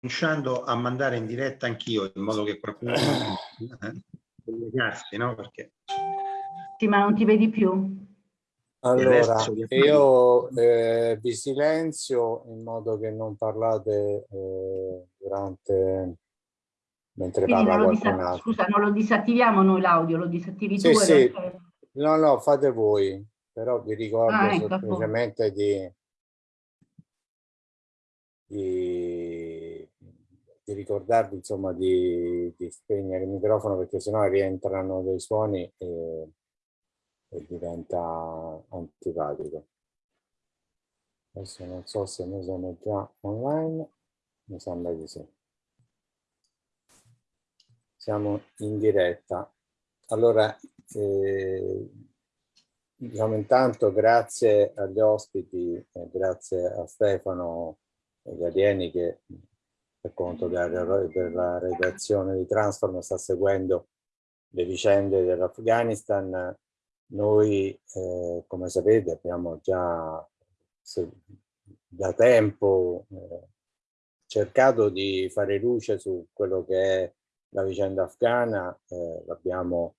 cominciando a mandare in diretta anch'io, in modo che qualcuno eh, collegarsi, no? Perché... Sì, ma non ti vedi più? Allora, io eh, vi silenzio in modo che non parlate eh, durante mentre Quindi parla qualcun altro. Scusa, non lo disattiviamo noi l'audio, lo disattivi sì, tu? Sì, no, no, fate voi, però vi ricordo ah, ecco, semplicemente di, di, di, ricordarvi insomma di, di, spegnere il microfono perché sennò rientrano dei suoni e, e diventa antipatico. Adesso non so se noi siamo già online, mi sembra di sì. Siamo in diretta. Allora, eh, diciamo intanto grazie agli ospiti, eh, grazie a Stefano Galieni che conto della, della redazione di Transform sta seguendo le vicende dell'Afghanistan. Noi, eh, come sapete, abbiamo già da tempo eh, cercato di fare luce su quello che è la vicenda afghana, eh, l'abbiamo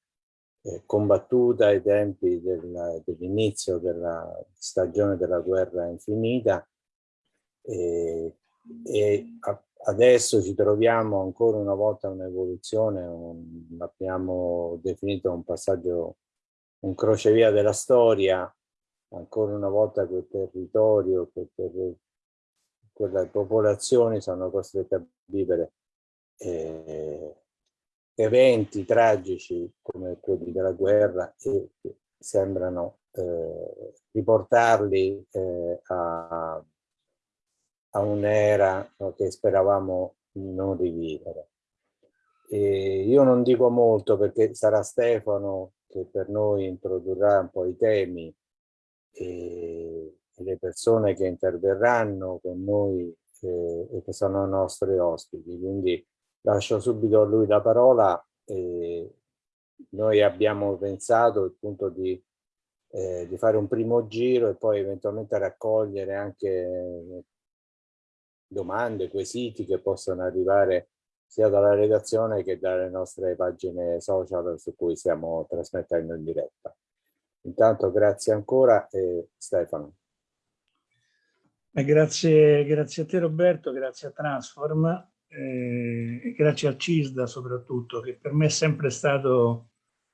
eh, combattuta ai tempi del, dell'inizio della stagione della guerra infinita e, e a, adesso ci troviamo ancora una volta un'evoluzione, un, l'abbiamo definito un passaggio, un crocevia della storia, ancora una volta quel territorio, quel, quel, quelle popolazioni sono costrette a vivere eh, eventi tragici come quelli della guerra e sembrano eh, riportarli eh, a, a un'era che speravamo non rivivere. E io non dico molto perché sarà Stefano che per noi introdurrà un po' i temi e, le persone che interverranno con noi e che sono nostri ospiti. Quindi lascio subito a lui la parola. E noi abbiamo pensato appunto di, eh, di fare un primo giro e poi eventualmente raccogliere anche domande, quesiti che possono arrivare sia dalla redazione che dalle nostre pagine social su cui stiamo trasmettendo in diretta. Intanto grazie ancora e Stefano. Eh, grazie, grazie a te Roberto, grazie a Transform eh, grazie al CISDA soprattutto, che per me è sempre stato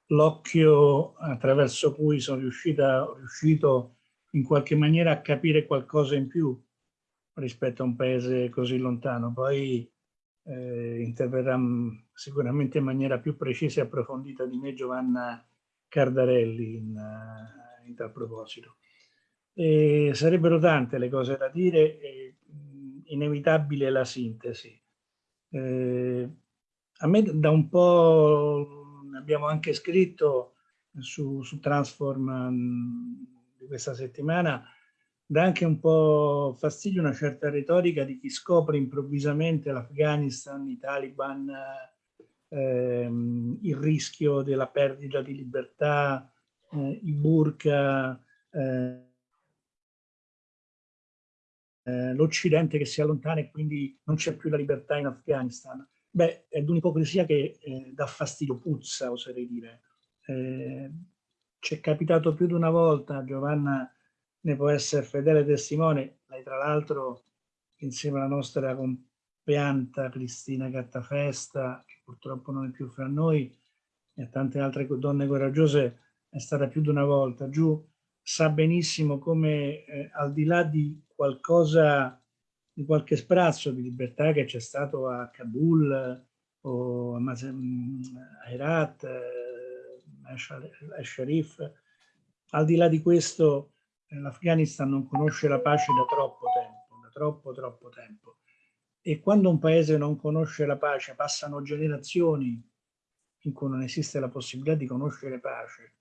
l'occhio attraverso cui sono riuscita, riuscito in qualche maniera a capire qualcosa in più rispetto a un paese così lontano. Poi eh, interverrà sicuramente in maniera più precisa e approfondita di me Giovanna Cardarelli in, in tal proposito. E sarebbero tante le cose da dire, e inevitabile la sintesi. Eh, a me da un po', abbiamo anche scritto su, su Transform mm, di questa settimana, dà anche un po' fastidio una certa retorica di chi scopre improvvisamente l'Afghanistan, i Taliban, ehm, il rischio della perdita di libertà, eh, i burqa, eh, eh, l'Occidente che si allontana e quindi non c'è più la libertà in Afghanistan. Beh, è un'ipocrisia che eh, dà fastidio, puzza, oserei dire. Eh, ci è capitato più di una volta, Giovanna ne può essere fedele testimone, lei tra l'altro insieme alla nostra compianta Cristina Gattafesta, che purtroppo non è più fra noi, e a tante altre donne coraggiose, è stata più di una volta giù, sa benissimo come eh, al di là di qualcosa, di qualche sprazzo di libertà che c'è stato a Kabul o a, a Herat, eh, a Sharif, al di là di questo l'Afghanistan non conosce la pace da troppo tempo, da troppo troppo tempo. E quando un paese non conosce la pace, passano generazioni in cui non esiste la possibilità di conoscere pace,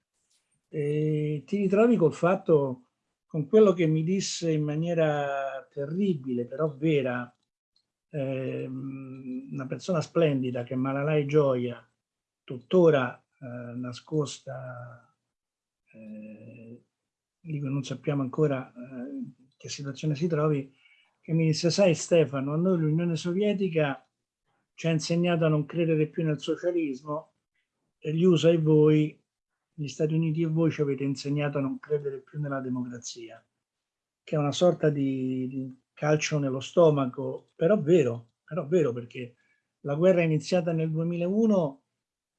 e ti ritrovi col fatto, con quello che mi disse in maniera terribile, però vera, eh, una persona splendida che è Malalai Gioia, tuttora eh, nascosta, eh, non sappiamo ancora eh, che situazione si trovi, che mi disse, sai Stefano, a noi l'Unione Sovietica ci ha insegnato a non credere più nel socialismo e gli USA e voi, gli Stati Uniti e voi ci avete insegnato a non credere più nella democrazia, che è una sorta di, di calcio nello stomaco, però vero, però vero perché la guerra è iniziata nel 2001,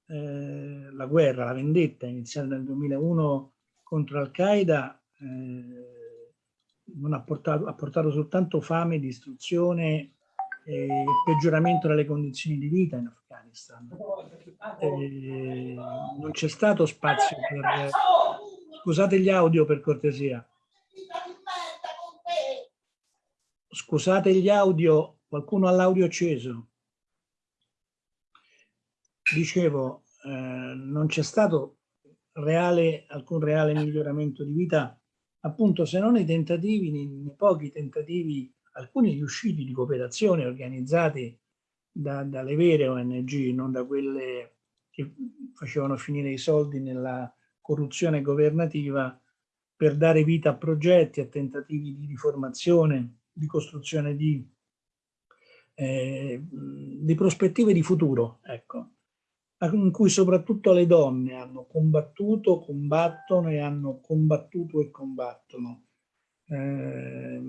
eh, la guerra, la vendetta è iniziata nel 2001 contro Al-Qaeda, eh, ha portato, ha portato soltanto fame, distruzione e peggioramento delle condizioni di vita in Afghanistan. Eh, non c'è stato spazio per... Scusate gli audio per cortesia. Scusate gli audio, qualcuno ha l'audio acceso. Dicevo, eh, non c'è stato reale, alcun reale miglioramento di vita, appunto se non i tentativi, nei, pochi tentativi, alcuni riusciti di cooperazione organizzati da, dalle vere ONG, non da quelle che facevano finire i soldi nella corruzione governativa per dare vita a progetti, a tentativi di riformazione, di costruzione di, eh, di prospettive di futuro, ecco, in cui soprattutto le donne hanno combattuto, combattono e hanno combattuto e combattono. Eh,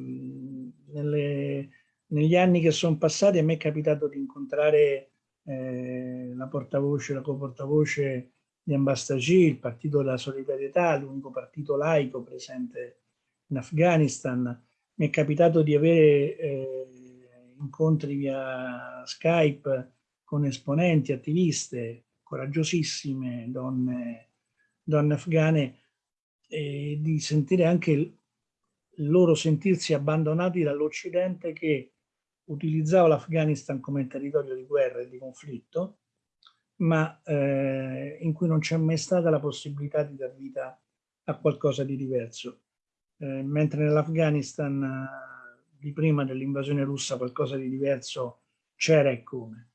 nelle, negli anni che sono passati a me è capitato di incontrare eh, la portavoce, la coportavoce di Ambastagi, il partito della solidarietà, l'unico partito laico presente in Afghanistan, mi è capitato di avere eh, incontri via Skype con esponenti, attiviste, coraggiosissime donne, donne afghane, e di sentire anche il, loro sentirsi abbandonati dall'Occidente che utilizzava l'Afghanistan come territorio di guerra e di conflitto, ma eh, in cui non c'è mai stata la possibilità di dar vita a qualcosa di diverso eh, mentre nell'Afghanistan eh, di prima dell'invasione russa qualcosa di diverso c'era e come.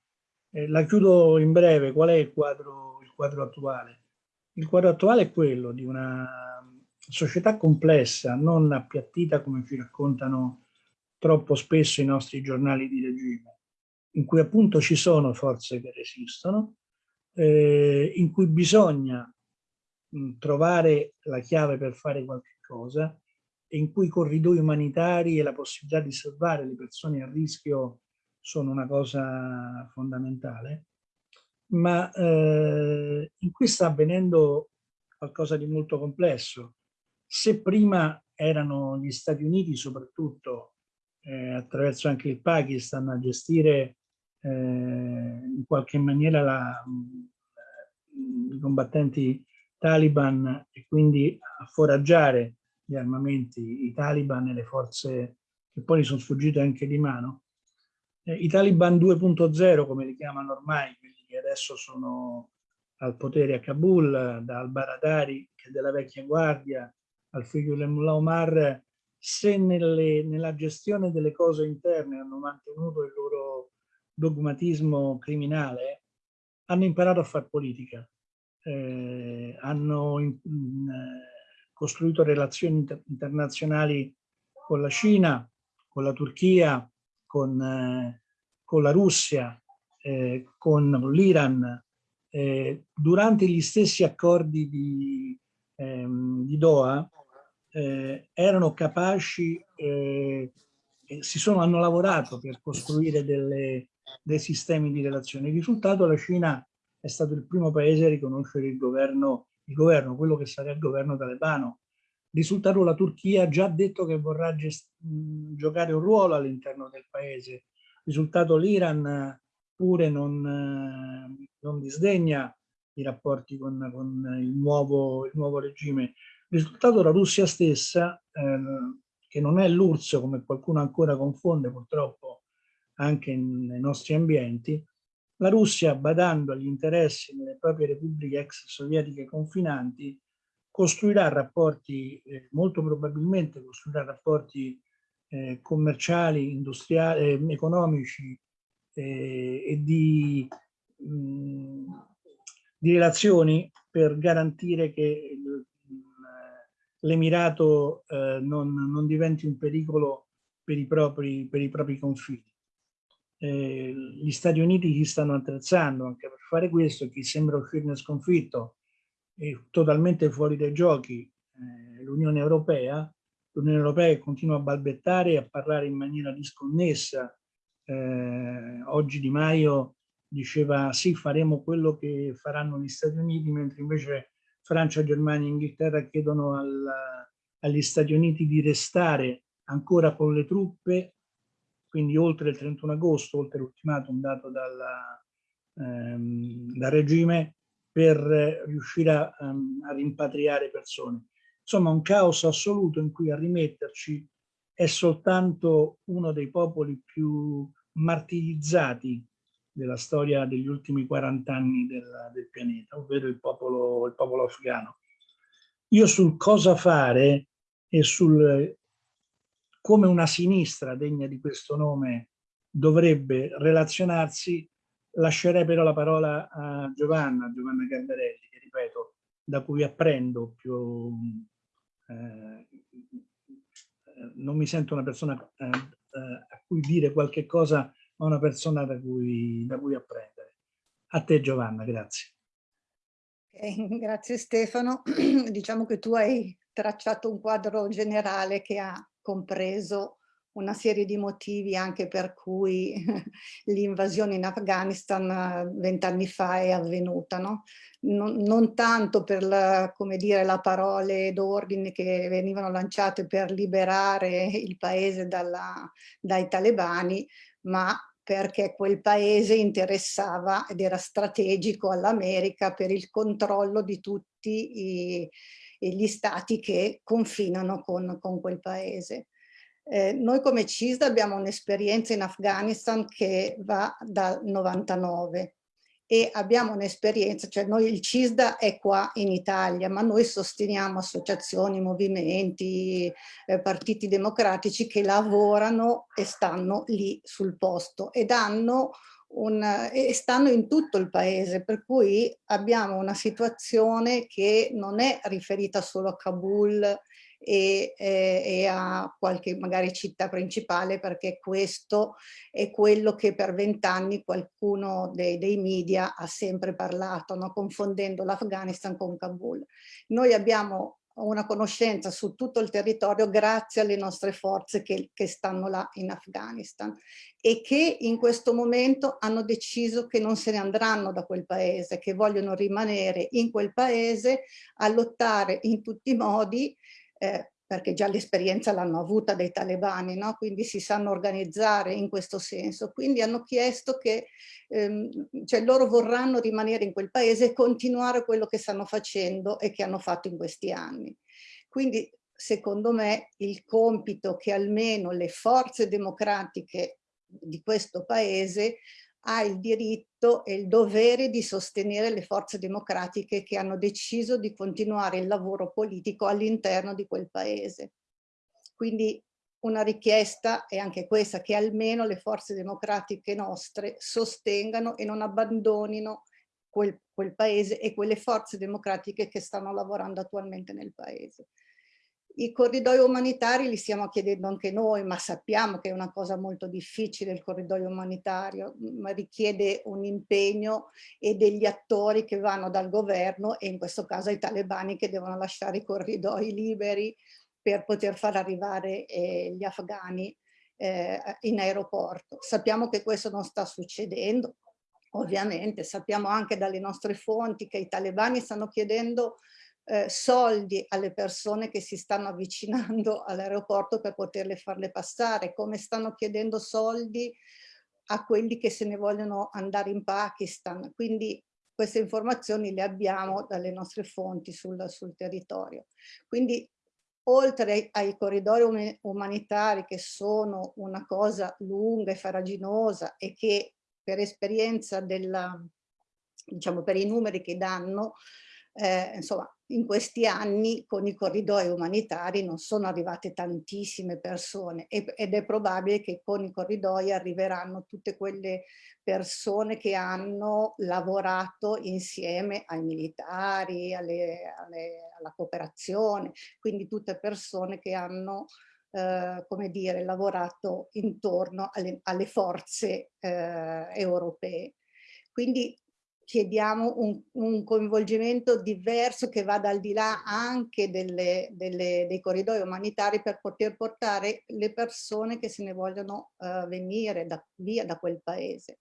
Eh, la chiudo in breve, qual è il quadro, il quadro attuale? Il quadro attuale è quello di una società complessa, non appiattita come ci raccontano troppo spesso i nostri giornali di regime, in cui appunto ci sono forze che resistono, eh, in cui bisogna mh, trovare la chiave per fare qualche cosa, e in cui i corridoi umanitari e la possibilità di salvare le persone a rischio sono una cosa fondamentale, ma eh, in cui sta avvenendo qualcosa di molto complesso. Se prima erano gli Stati Uniti, soprattutto eh, attraverso anche il Pakistan, a gestire eh, in qualche maniera la, i combattenti taliban e quindi a foraggiare gli armamenti, i taliban e le forze che poi sono sfuggite anche di mano. Eh, I taliban 2.0, come li chiamano ormai, quelli che adesso sono al potere a Kabul, da al-Baradari, che è della vecchia guardia, al figlio Mullah Omar, se nelle, nella gestione delle cose interne hanno mantenuto il loro dogmatismo criminale, hanno imparato a fare politica. Eh, hanno in, in, costruito relazioni inter internazionali con la Cina, con la Turchia, con, eh, con la Russia, eh, con l'Iran, eh, durante gli stessi accordi di, ehm, di Doha eh, erano capaci, eh, si sono, hanno lavorato per costruire delle, dei sistemi di relazioni. Il risultato la Cina è stato il primo paese a riconoscere il governo il governo, quello che sarà il governo talebano. Risultato la Turchia ha già detto che vorrà giocare un ruolo all'interno del paese. Risultato l'Iran pure non, non, disdegna i rapporti con, con il, nuovo, il, nuovo, regime. Risultato la Russia stessa, eh, che non è l'URSS come qualcuno ancora confonde purtroppo anche nei nostri ambienti, la Russia, badando agli interessi delle proprie repubbliche ex sovietiche confinanti, costruirà rapporti, eh, molto probabilmente costruirà rapporti eh, commerciali, industriali, eh, economici eh, e di, mh, di, relazioni per garantire che l'Emirato eh, non, non diventi un pericolo per i propri, per i propri confini. Eh, gli Stati Uniti si stanno attrezzando anche per fare questo, chi sembra uscirne sconfitto totalmente fuori dai giochi eh, l'Unione Europea, l'Unione Europea continua a balbettare e a parlare in maniera disconnessa. Eh, oggi Di Maio diceva sì, faremo quello che faranno gli Stati Uniti, mentre invece Francia, Germania e Inghilterra chiedono al, agli Stati Uniti di restare ancora con le truppe, quindi oltre il 31 agosto, oltre l'ultimatum dato dalla, ehm, dal regime, per riuscire a, a rimpatriare persone. Insomma, un caos assoluto in cui a rimetterci è soltanto uno dei popoli più martirizzati della storia degli ultimi 40 anni del, del pianeta, ovvero il popolo, il popolo afghano. Io sul cosa fare e sul come una sinistra degna di questo nome dovrebbe relazionarsi, lascerei però la parola a Giovanna, Giovanna Gamberelli, che ripeto, da cui apprendo più, eh, non mi sento una persona eh, eh, a cui dire qualche cosa, ma una persona da cui, da cui apprendere. A te Giovanna, grazie. Okay, grazie Stefano. diciamo che tu hai tracciato un quadro generale che ha compreso una serie di motivi anche per cui l'invasione in Afghanistan eh, vent'anni fa è avvenuta. No? Non, non, tanto per la, dire, la parole d'ordine che venivano lanciate per liberare il paese dalla, dai talebani, ma perché quel paese interessava ed era strategico all'America per il controllo di tutti i, gli stati che confinano con, con quel paese. Eh, noi come CISD abbiamo un'esperienza in Afghanistan che va dal 99 e abbiamo un'esperienza, cioè noi il CISDA è qua in Italia, ma noi sosteniamo associazioni, movimenti, eh, partiti democratici che lavorano e stanno lì sul posto ed hanno un, e stanno in tutto il paese, per cui abbiamo una situazione che non è riferita solo a Kabul e, e, e, a qualche magari città principale perché questo è quello che per vent'anni qualcuno dei, dei, media ha sempre parlato, no? confondendo l'Afghanistan con Kabul. Noi abbiamo una conoscenza su tutto il territorio grazie alle nostre forze che, che, stanno là in Afghanistan e che in questo momento hanno deciso che non se ne andranno da quel paese, che vogliono rimanere in quel paese a lottare in tutti i modi eh, perché già l'esperienza l'hanno avuta dei talebani, no? quindi si sanno organizzare in questo senso. Quindi hanno chiesto che ehm, cioè loro vorranno rimanere in quel paese e continuare quello che stanno facendo e che hanno fatto in questi anni. Quindi secondo me il compito che almeno le forze democratiche di questo paese ha il diritto e il dovere di sostenere le forze democratiche che hanno deciso di continuare il lavoro politico all'interno di quel paese. Quindi una richiesta è anche questa, che almeno le forze democratiche nostre sostengano e non abbandonino quel, quel paese e quelle forze democratiche che stanno lavorando attualmente nel paese. I corridoi umanitari li stiamo chiedendo anche noi, ma sappiamo che è una cosa molto difficile il corridoio umanitario, ma richiede un impegno e degli attori che vanno dal governo e in questo caso i talebani che devono lasciare i corridoi liberi per poter far arrivare eh, gli afghani eh, in aeroporto. Sappiamo che questo non sta succedendo, ovviamente, sappiamo anche dalle nostre fonti che i talebani stanno chiedendo eh, soldi alle persone che si stanno avvicinando all'aeroporto per poterle farle passare, come stanno chiedendo soldi a quelli che se ne vogliono andare in Pakistan. Quindi queste informazioni le abbiamo dalle nostre fonti sul, sul territorio. Quindi oltre ai corridoi umanitari che sono una cosa lunga e faraginosa e che per esperienza della, diciamo per i numeri che danno, eh, insomma, in questi anni con i corridoi umanitari non sono arrivate tantissime persone ed è probabile che con i corridoi arriveranno tutte quelle persone che hanno lavorato insieme ai militari, alle, alle, alla cooperazione, quindi tutte persone che hanno eh, come dire, lavorato intorno alle, alle forze eh, europee. Quindi chiediamo un, un, coinvolgimento diverso che vada al di là anche delle, delle, dei corridoi umanitari per poter portare le persone che se ne vogliono uh, venire da, via da quel paese.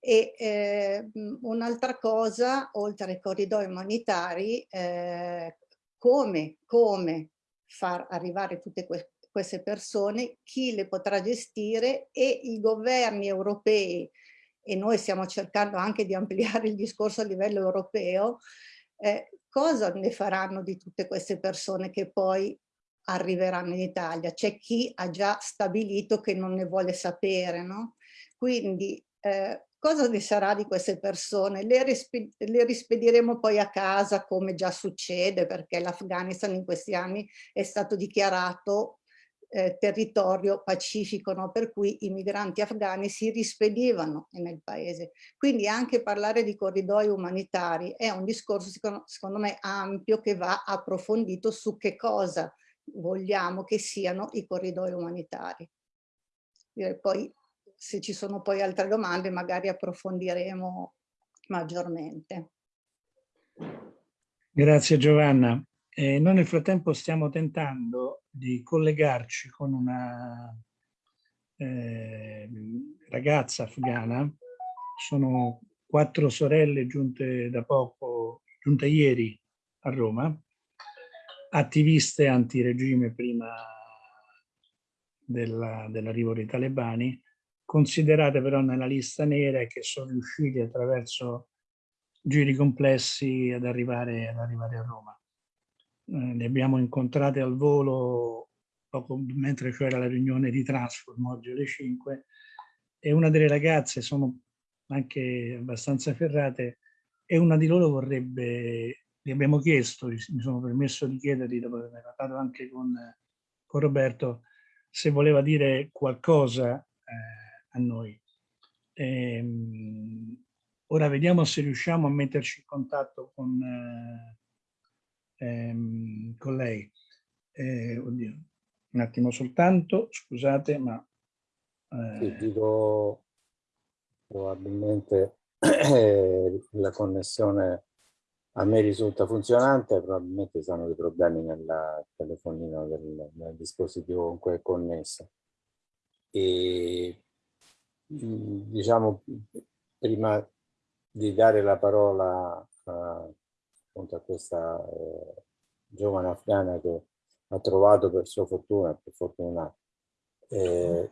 E eh, un'altra cosa, oltre ai corridoi umanitari, eh, come, come far arrivare tutte que queste persone, chi le potrà gestire e i governi europei e noi stiamo cercando anche di ampliare il discorso a livello europeo, eh, cosa ne faranno di tutte queste persone che poi arriveranno in Italia? C'è chi ha già stabilito che non ne vuole sapere, no? Quindi eh, cosa ne sarà di queste persone? Le, le, rispediremo poi a casa come già succede perché l'Afghanistan in questi anni è stato dichiarato eh, territorio pacifico, no? per cui i migranti afghani si rispedivano nel paese. Quindi anche parlare di corridoi umanitari è un discorso secondo, secondo me ampio che va approfondito su che cosa vogliamo che siano i corridoi umanitari. Poi se ci sono poi altre domande magari approfondiremo maggiormente. Grazie Giovanna. Eh, noi nel frattempo stiamo tentando di collegarci con una eh, ragazza afghana, sono quattro sorelle giunte da poco, giunte ieri a Roma, attiviste antiregime prima dell'arrivo dei talebani, considerate però nella lista nera e che sono riusciti attraverso giri complessi ad arrivare, ad arrivare a Roma eh, le abbiamo incontrate al volo poco mentre c'era la riunione di Transform oggi alle 5 e una delle ragazze sono anche abbastanza ferrate e una di loro vorrebbe, gli abbiamo chiesto, mi sono permesso di chiedergli dopo aver parlato anche con, con Roberto, se voleva dire qualcosa eh, a noi. E, ehm, ora vediamo se riusciamo a metterci in contatto con, eh, ehm, con lei. Eh, oddio, un attimo soltanto, scusate, ma... Eh... Sì, dico probabilmente eh, la connessione a me risulta funzionante, probabilmente sono dei problemi nel telefonino del, del dispositivo con cui è connesso. E diciamo, prima di dare la parola a appunto a questa eh, giovane afghana che ha trovato per sua fortuna, per fortuna, eh,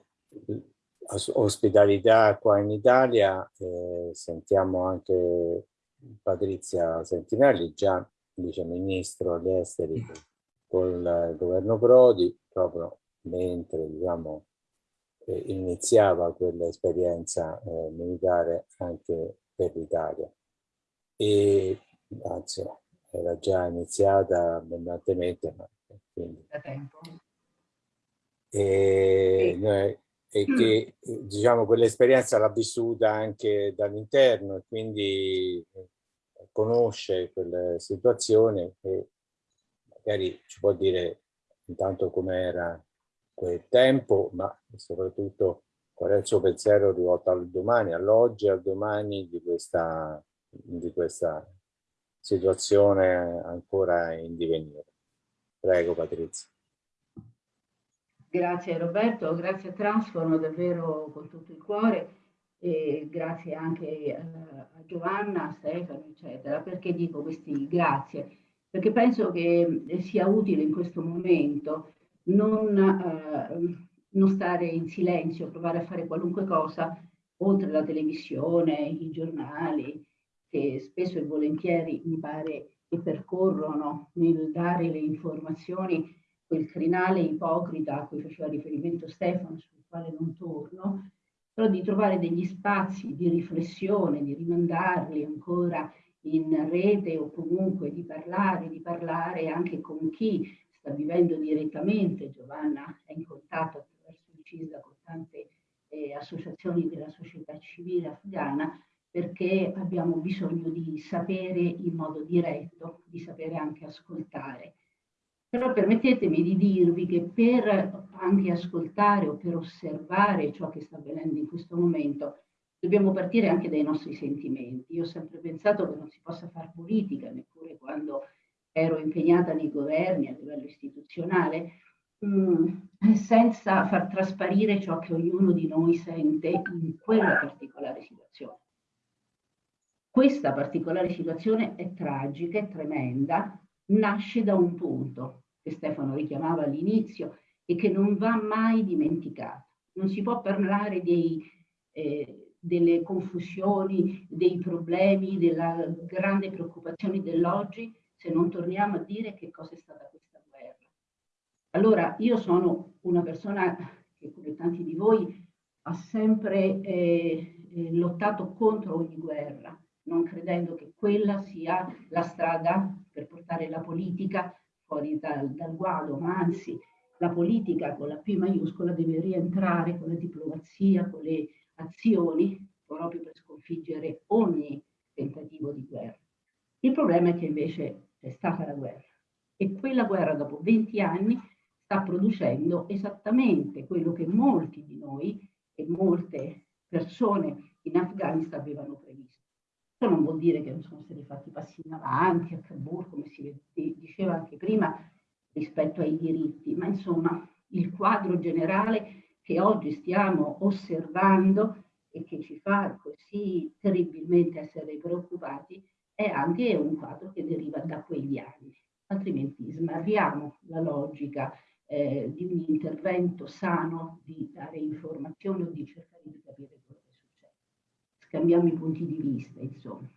ospitalità qua in Italia, eh, sentiamo anche Patrizia Sentinelli, già vice ministro agli esteri con il governo Prodi, proprio mentre diciamo, eh, iniziava quell'esperienza eh, militare anche per l'Italia. E anzi era già iniziata abbondantemente, ma quindi... Da tempo. E, noi, e che diciamo quell'esperienza l'ha vissuta anche dall'interno e quindi conosce quelle situazioni e magari ci può dire intanto com'era quel tempo, ma soprattutto qual è il suo pensiero rivolto al domani, all'oggi al domani di questa, di questa situazione ancora in divenire. Prego Patrizia. Grazie Roberto, grazie a Transform davvero con tutto il cuore e grazie anche eh, a Giovanna, a Stefano, eccetera. Perché dico questi grazie? Perché penso che sia utile in questo momento non, eh, non stare in silenzio, provare a fare qualunque cosa oltre la televisione, i giornali, che spesso e volentieri mi pare che percorrono nel dare le informazioni quel crinale ipocrita a cui faceva riferimento Stefano, sul quale non torno, però di trovare degli spazi di riflessione, di rimandarli ancora in rete o comunque di parlare, di parlare anche con chi sta vivendo direttamente. Giovanna è in contatto attraverso il CISDA con tante eh, associazioni della società civile afghana perché abbiamo bisogno di sapere in modo diretto, di sapere anche ascoltare. Però permettetemi di dirvi che per anche ascoltare o per osservare ciò che sta avvenendo in questo momento, dobbiamo partire anche dai nostri sentimenti. Io ho sempre pensato che non si possa fare politica, neppure quando ero impegnata nei governi a livello istituzionale, mh, mm, senza far trasparire ciò che ognuno di noi sente in quella particolare situazione. Questa particolare situazione è tragica, è tremenda, nasce da un punto che Stefano richiamava all'inizio e che non va mai dimenticato. Non si può parlare dei, eh, delle confusioni, dei problemi, della grande preoccupazione dell'oggi se non torniamo a dire che cosa è stata questa guerra. Allora, io sono una persona che come tanti di voi ha sempre eh, eh lottato contro ogni guerra, non credendo che quella sia la strada per portare la politica fuori dal, dal guado, ma anzi la politica con la P maiuscola deve rientrare con la diplomazia, con le azioni, proprio per sconfiggere ogni tentativo di guerra. Il problema è che invece è stata la guerra e quella guerra dopo 20 anni sta producendo esattamente quello che molti di noi e molte persone in Afghanistan avevano. Ciò non vuol dire che non sono stati fatti passi in avanti a Kabul, come si diceva anche prima, rispetto ai diritti, ma insomma il quadro generale che oggi stiamo osservando e che ci fa così terribilmente essere preoccupati è anche un quadro che deriva da quegli anni, altrimenti smarriamo la logica eh, di un intervento sano di dare informazioni o di cercare di scambiamo i punti di vista, insomma.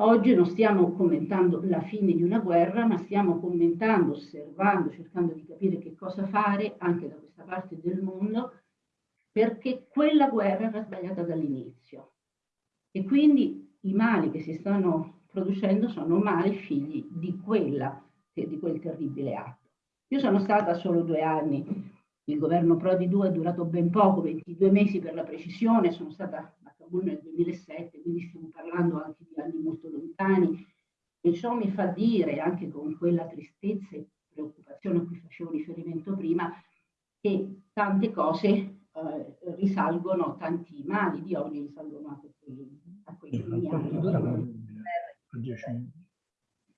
Oggi non stiamo commentando la fine di una guerra, ma stiamo commentando, osservando, cercando di capire che cosa fare anche da questa parte del mondo, perché quella guerra era sbagliata dall'inizio. E quindi i mali che si stanno producendo sono mali figli di, quella, di quel terribile atto. Io sono stata solo due anni, il governo Prodi 2 è durato ben poco, 22 mesi per la precisione, sono stata Kabul nel 2007, quindi stiamo parlando anche di anni molto lontani e ciò mi fa dire, anche con quella tristezza e preoccupazione a cui facevo riferimento prima, che tante cose eh, risalgono, tanti mali di oggi risalgono anche a quei primi anni.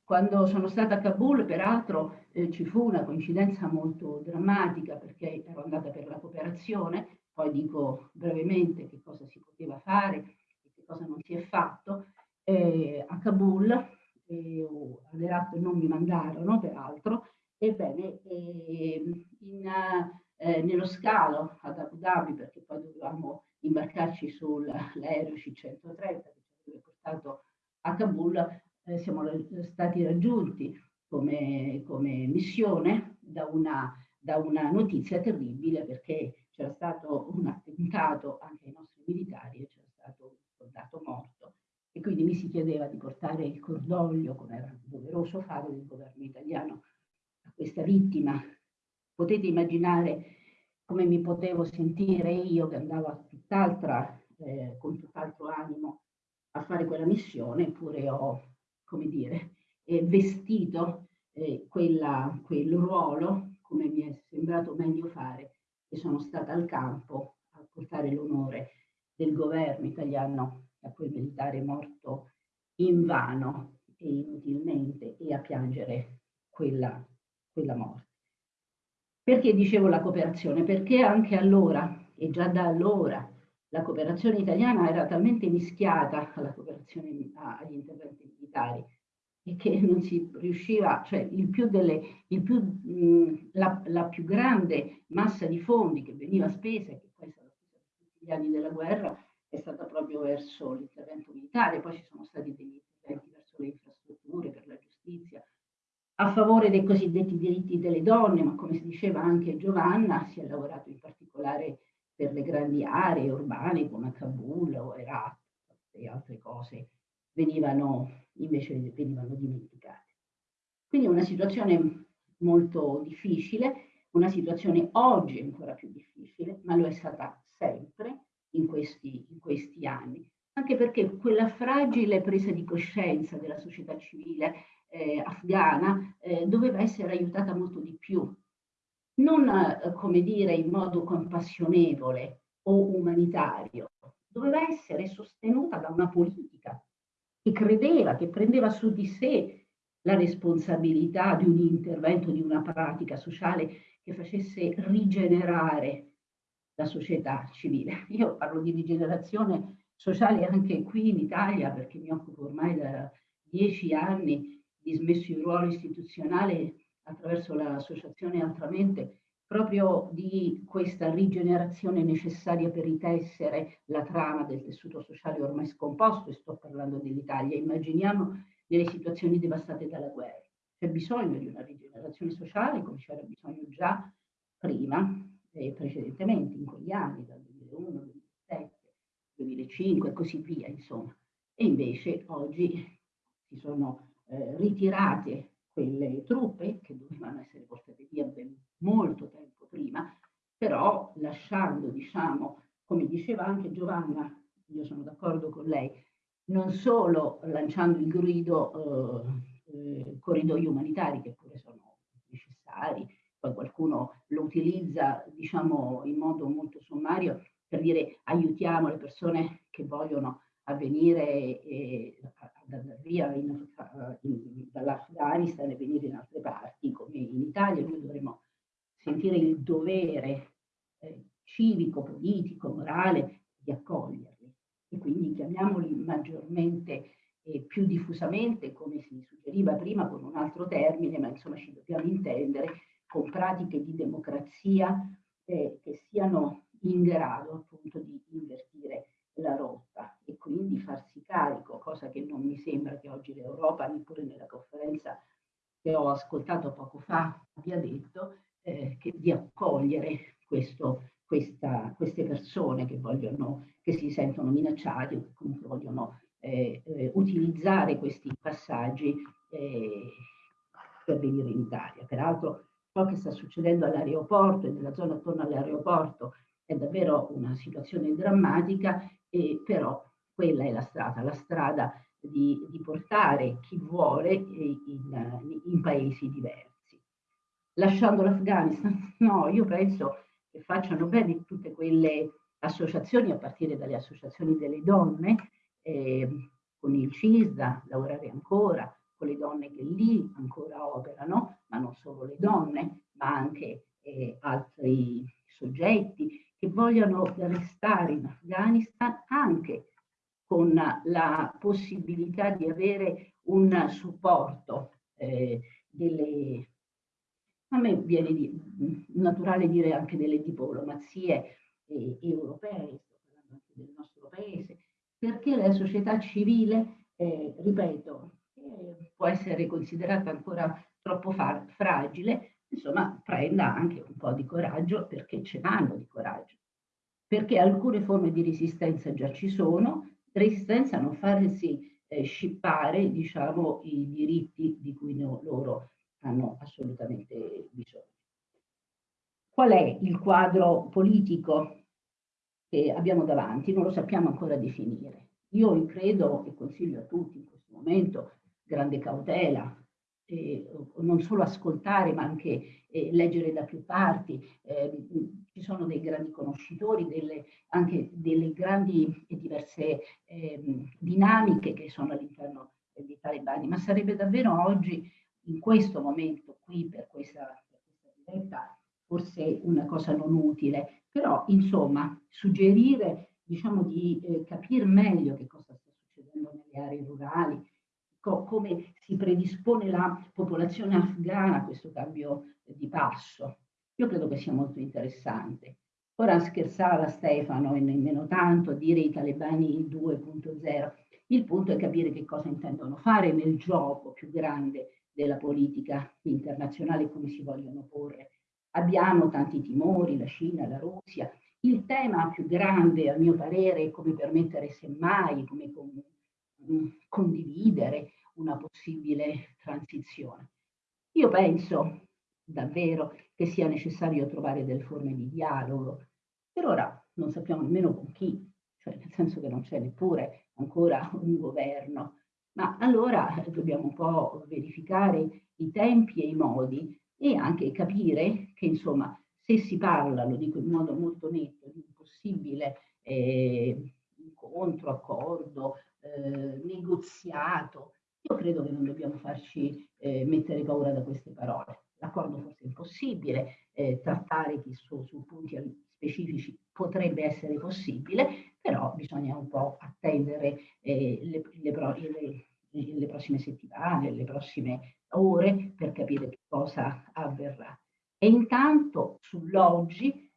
Quando sono stata a Kabul, peraltro, eh, ci fu una coincidenza molto drammatica perché ero andata per la cooperazione poi dico brevemente che cosa si poteva fare e che cosa non si è fatto, eh, a Kabul, eh, all'Erat non mi mandarono peraltro, ebbene eh, in, nello scalo ad Abu Dhabi, perché poi dovevamo imbarcarci sull'aereo C-130 che ci avrebbe portato a Kabul, eh, siamo stati raggiunti come, come missione da una, da una notizia terribile perché c'era stato un attentato anche ai nostri militari e c'era stato un soldato morto e quindi mi si chiedeva di portare il cordoglio, come era doveroso fare del governo italiano, a questa vittima. Potete immaginare come mi potevo sentire io che andavo tutt'altra, eh, con tutt'altro animo a fare quella missione, eppure ho, come dire, eh, vestito eh, quella, quel ruolo come mi è sembrato meglio fare e sono stata al campo a portare l'onore del governo italiano a quel militare morto in vano e inutilmente e a piangere quella, quella morte. Perché dicevo la cooperazione? Perché anche allora, e già da allora, la cooperazione italiana era talmente mischiata alla cooperazione agli interventi militari e che non si riusciva, cioè il più delle, il più, mh, la, la, più grande massa di fondi che veniva spesa, che poi è stata tutti gli anni della guerra, è stata proprio verso l'intervento militare, poi ci sono stati degli interventi verso le infrastrutture, per la giustizia, a favore dei cosiddetti diritti delle donne, ma come si diceva anche Giovanna, si è lavorato in particolare per le grandi aree urbane come Kabul o Herat e altre cose venivano invece venivano dimenticate. Quindi è una situazione molto difficile, una situazione oggi ancora più difficile, ma lo è stata sempre in questi, in questi anni, anche perché quella fragile presa di coscienza della società civile eh, afghana eh, doveva essere aiutata molto di più. Non, eh, come dire, in modo compassionevole o umanitario, doveva essere sostenuta da una politica che credeva, che prendeva su di sé la responsabilità di un intervento, di una pratica sociale che facesse rigenerare la società civile. Io parlo di rigenerazione sociale anche qui in Italia perché mi occupo ormai da dieci anni di smesso il ruolo istituzionale attraverso l'associazione Altramente proprio di questa rigenerazione necessaria per ritessere la trama del tessuto sociale ormai scomposto e sto parlando dell'Italia. Immaginiamo nelle situazioni devastate dalla guerra. C'è bisogno di una rigenerazione sociale come c'era bisogno già prima e precedentemente in quegli anni, dal 2001, 2007, 2005 e così via, insomma. E invece oggi si sono eh, ritirate quelle truppe che dovevano essere portate via ben molto tempo prima, però lasciando, diciamo, come diceva anche Giovanna, io sono d'accordo con lei, non solo lanciando il grido eh, eh, corridoi umanitari che pure sono necessari, poi qualcuno lo utilizza diciamo in modo molto sommario per dire aiutiamo le persone che vogliono avvenire eh, via dall'Afghanistan e venire in altre parti come in Italia noi dovremmo sentire il dovere eh, civico, politico, morale di accoglierli. E quindi chiamiamoli maggiormente e più diffusamente, come si suggeriva prima con un altro termine, ma insomma ci dobbiamo intendere, con pratiche di democrazia eh, che siano in grado appunto di invertire la rotta e quindi farsi carico, cosa che non mi sembra che oggi l'Europa, neppure nella conferenza che ho ascoltato poco fa, abbia detto, eh, che di accogliere questo, questa, queste persone che, vogliono, che si sentono minacciate o che comunque vogliono eh, eh, utilizzare questi passaggi eh, per venire in Italia. Peraltro ciò che sta succedendo all'aeroporto e nella zona attorno all'aeroporto è davvero una situazione drammatica, e però quella è la strada, la strada di, di portare chi vuole in, in paesi diversi lasciando l'Afghanistan? No, io penso che facciano bene tutte quelle associazioni, a partire dalle associazioni delle donne, eh, con il CISDA, lavorare ancora con le donne che lì ancora operano, ma non solo le donne, ma anche eh, altri soggetti che vogliono restare in Afghanistan anche con la possibilità di avere un supporto eh, delle a me viene di, naturale dire anche delle diplomazie eh, europee, sto parlando anche del nostro paese, perché la società civile, eh, ripeto, eh, può essere considerata ancora troppo fragile, insomma prenda anche un po' di coraggio perché ce n'hanno di coraggio, perché alcune forme di resistenza già ci sono, resistenza a non farsi eh, scippare diciamo, i diritti di cui no, loro hanno assolutamente bisogno. Qual è il quadro politico che abbiamo davanti? Non lo sappiamo ancora definire. Io credo e consiglio a tutti in questo momento grande cautela, eh, non solo ascoltare ma anche eh, leggere da più parti. Eh, ci sono dei grandi conoscitori, delle, anche delle grandi e diverse ehm, dinamiche che sono all'interno dei talebani, ma sarebbe davvero oggi in questo momento qui per questa, per questa diretta forse una cosa non utile, però insomma suggerire diciamo di eh, capire meglio che cosa sta succedendo nelle aree rurali, co come si predispone la popolazione afghana a questo cambio di passo. Io credo che sia molto interessante. Ora scherzava Stefano e nemmeno tanto a dire i talebani 2.0. Il punto è capire che cosa intendono fare nel gioco più grande della politica internazionale come si vogliono porre. Abbiamo tanti timori, la Cina, la Russia. Il tema più grande, a mio parere, è come permettere semmai, come condividere una possibile transizione. Io penso davvero che sia necessario trovare delle forme di dialogo. Per ora non sappiamo nemmeno con chi, cioè nel senso che non c'è neppure ancora un governo Ma allora dobbiamo un po' verificare i tempi e i modi e anche capire che insomma se si parla, lo dico in modo molto netto, di un possibile eh, incontro, accordo, eh, negoziato, io credo che non dobbiamo farci eh, mettere paura da queste parole. L'accordo forse è impossibile, eh, trattare su, su punti specifici potrebbe essere possibile, però bisogna un po' attendere eh, le, le, le, le, prossime settimane, le prossime ore per capire cosa avverrà. E intanto sull'oggi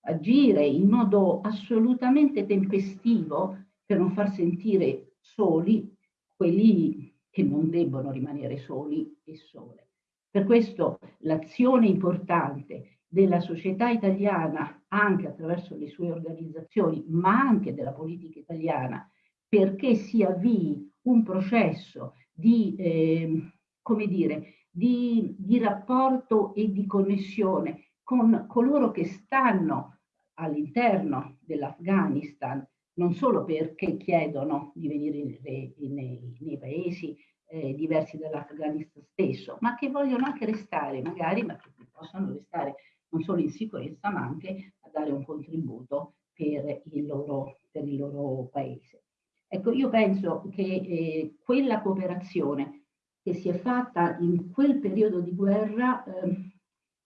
agire in modo assolutamente tempestivo per non far sentire soli quelli che non debbono rimanere soli e sole. Per questo l'azione importante della società italiana, anche attraverso le sue organizzazioni, ma anche della politica italiana, perché si avvii un processo di, eh, come dire, di, di rapporto e di connessione con coloro che stanno all'interno dell'Afghanistan, non solo perché chiedono di venire nei, nei, nei paesi eh, diversi dall'Afghanistan stesso, ma che vogliono anche restare, magari, ma che possono restare non solo in sicurezza, ma anche a dare un contributo per il loro, per il loro paese. Ecco, io penso che eh, quella cooperazione che si è fatta in quel periodo di guerra, eh,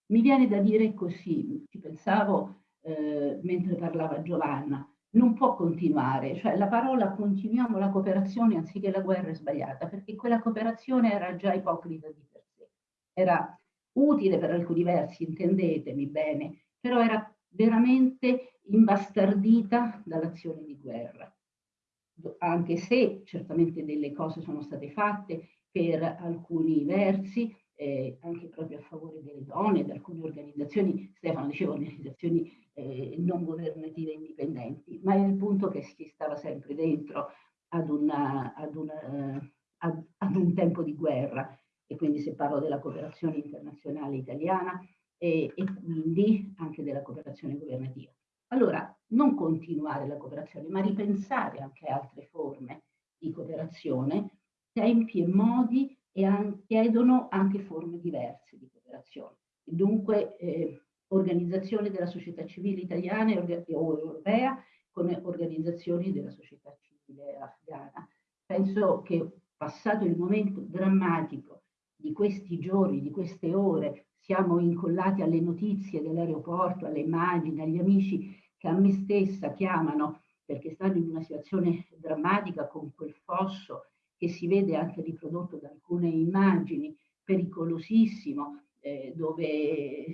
mi viene da dire così, ci pensavo eh, mentre parlava Giovanna, non può continuare, cioè la parola continuiamo la cooperazione anziché la guerra è sbagliata, perché quella cooperazione era già ipocrita di per sé, era utile per alcuni versi, intendetemi bene, però era veramente imbastardita dall'azione di guerra. Anche se certamente delle cose sono state fatte per alcuni versi, eh, anche proprio a favore delle donne, di alcune organizzazioni, Stefano diceva organizzazioni eh, non governative indipendenti, ma il punto che si stava sempre dentro ad, una, ad, una, uh, ad, ad un tempo di guerra e quindi se parlo della cooperazione internazionale italiana e, e quindi anche della cooperazione governativa. Allora, non continuare la cooperazione, ma ripensare anche altre forme di cooperazione, tempi e modi e an chiedono anche forme diverse di cooperazione. E dunque, eh, organizzazione della società civile italiana o europea con organizzazioni della società civile afghana. Penso che passato il momento drammatico di questi giorni, di queste ore, siamo incollati alle notizie dell'aeroporto, alle immagini, agli amici che a me stessa chiamano perché stanno in una situazione drammatica con quel fosso che si vede anche riprodotto da alcune immagini, pericolosissimo, eh, dove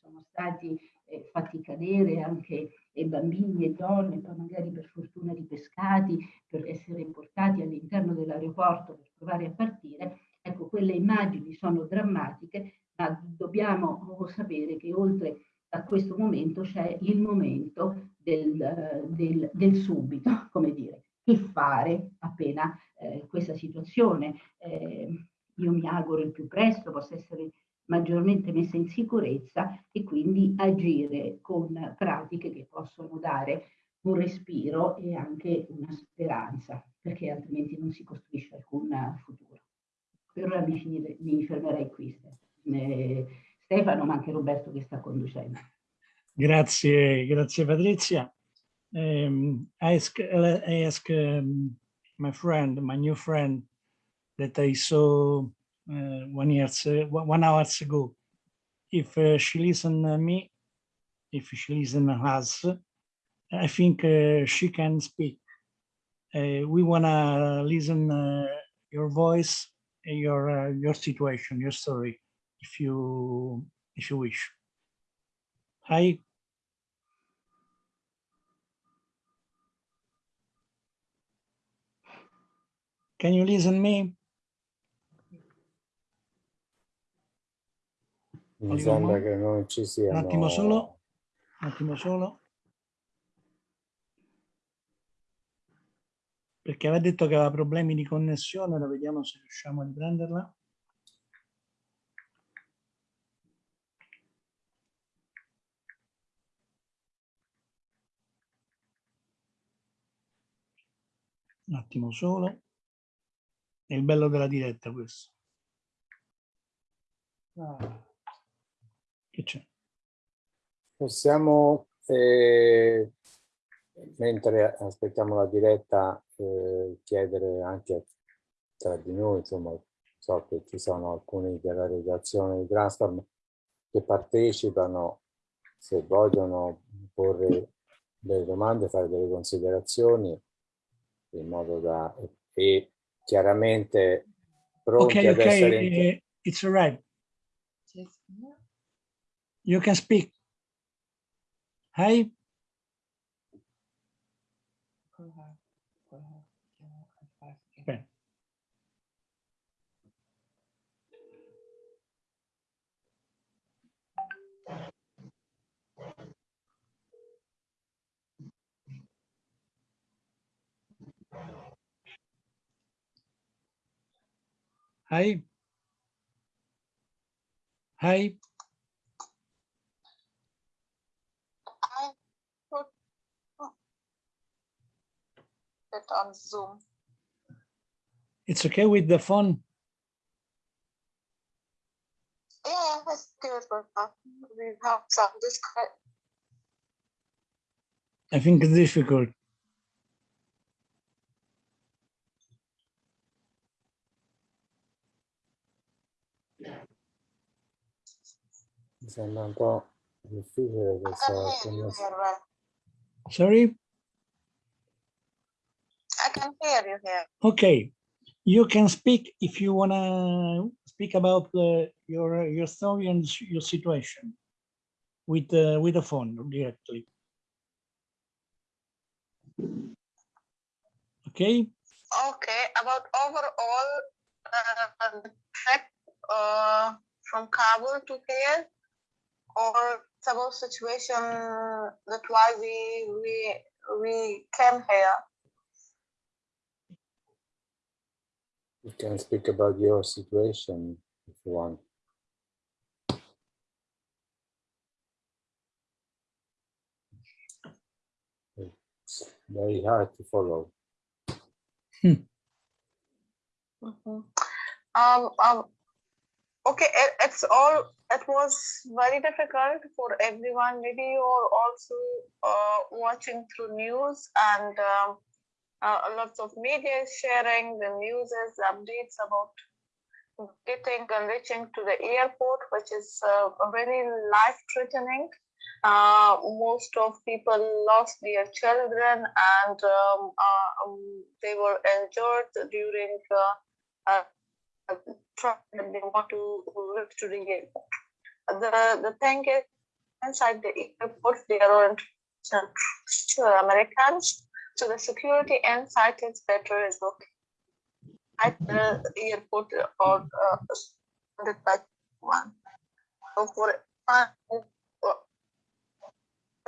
sono stati eh, fatti cadere anche eh, bambini e donne, poi magari per fortuna ripescati per essere portati all'interno dell'aeroporto per provare a partire. Ecco, quelle immagini sono drammatiche, ma dobbiamo sapere che oltre a questo momento c'è il momento del, del, del, subito, come dire, che fare appena eh, questa situazione, eh, io mi auguro il più presto possa essere maggiormente messa in sicurezza e quindi agire con pratiche che possono dare un respiro e anche una speranza, perché altrimenti non si costruisce alcun futuro. Per ora mi, finire, mi fermerei qui. Eh, Stefano, ma anche Roberto che sta conducendo. Grazie, grazie Patrizia. Um, I ask, um, my friend, my new friend that I saw uh, one years, uh, one hours ago, if uh, she listen me, if she listen us, I think uh, she can speak. Uh, we wanna listen uh, your voice, your your situation, your story if you if you wish. Hi. Can you listen me? Mi sembra che non ci sia. Un attimo solo. Un attimo solo. Perché aveva detto che aveva problemi di connessione, ora vediamo se riusciamo a riprenderla. Un attimo solo. È il bello della diretta questo. Che c'è? Possiamo, eh, mentre aspettiamo la diretta, eh, chiedere anche tra di noi, insomma, so che ci sono alcuni della redazione di Transform che partecipano, se vogliono porre delle domande, fare delle considerazioni, in modo da... e chiaramente pronti Ok, ad ok, essere... in- eh, it's all right. You can speak. Hi. Okay. Hi. Hi. it on Zoom. It's okay with the phone? Yeah, it's good, uh, we have some disconnect. I think it's difficult. Mi sembra un po' I can hear you connessione. here, well. Sorry? I can hear you here. Okay. You can speak if you want to speak about uh, your your story and your situation with uh, with the phone directly. Okay. Okay, about overall uh, trip uh, from Kabul to here, or about situation that why we we we came here. You can speak about your situation if you want. It's very hard to follow. Mhm. Um, um, okay, it, it's all, it was very difficult for everyone. Maybe you're also uh, watching through news and um, uh, lots of media is sharing the news, updates about getting and reaching to the airport, which is uh, very life threatening. Uh, most of people lost their children and um, uh, um, they were injured during uh, uh, that they want to reach to the airport. The, the thing is, inside the airport, there aren't uh, Americans, so the security inside is better is okay. At the airport or uh, surrounded by one. So for uh,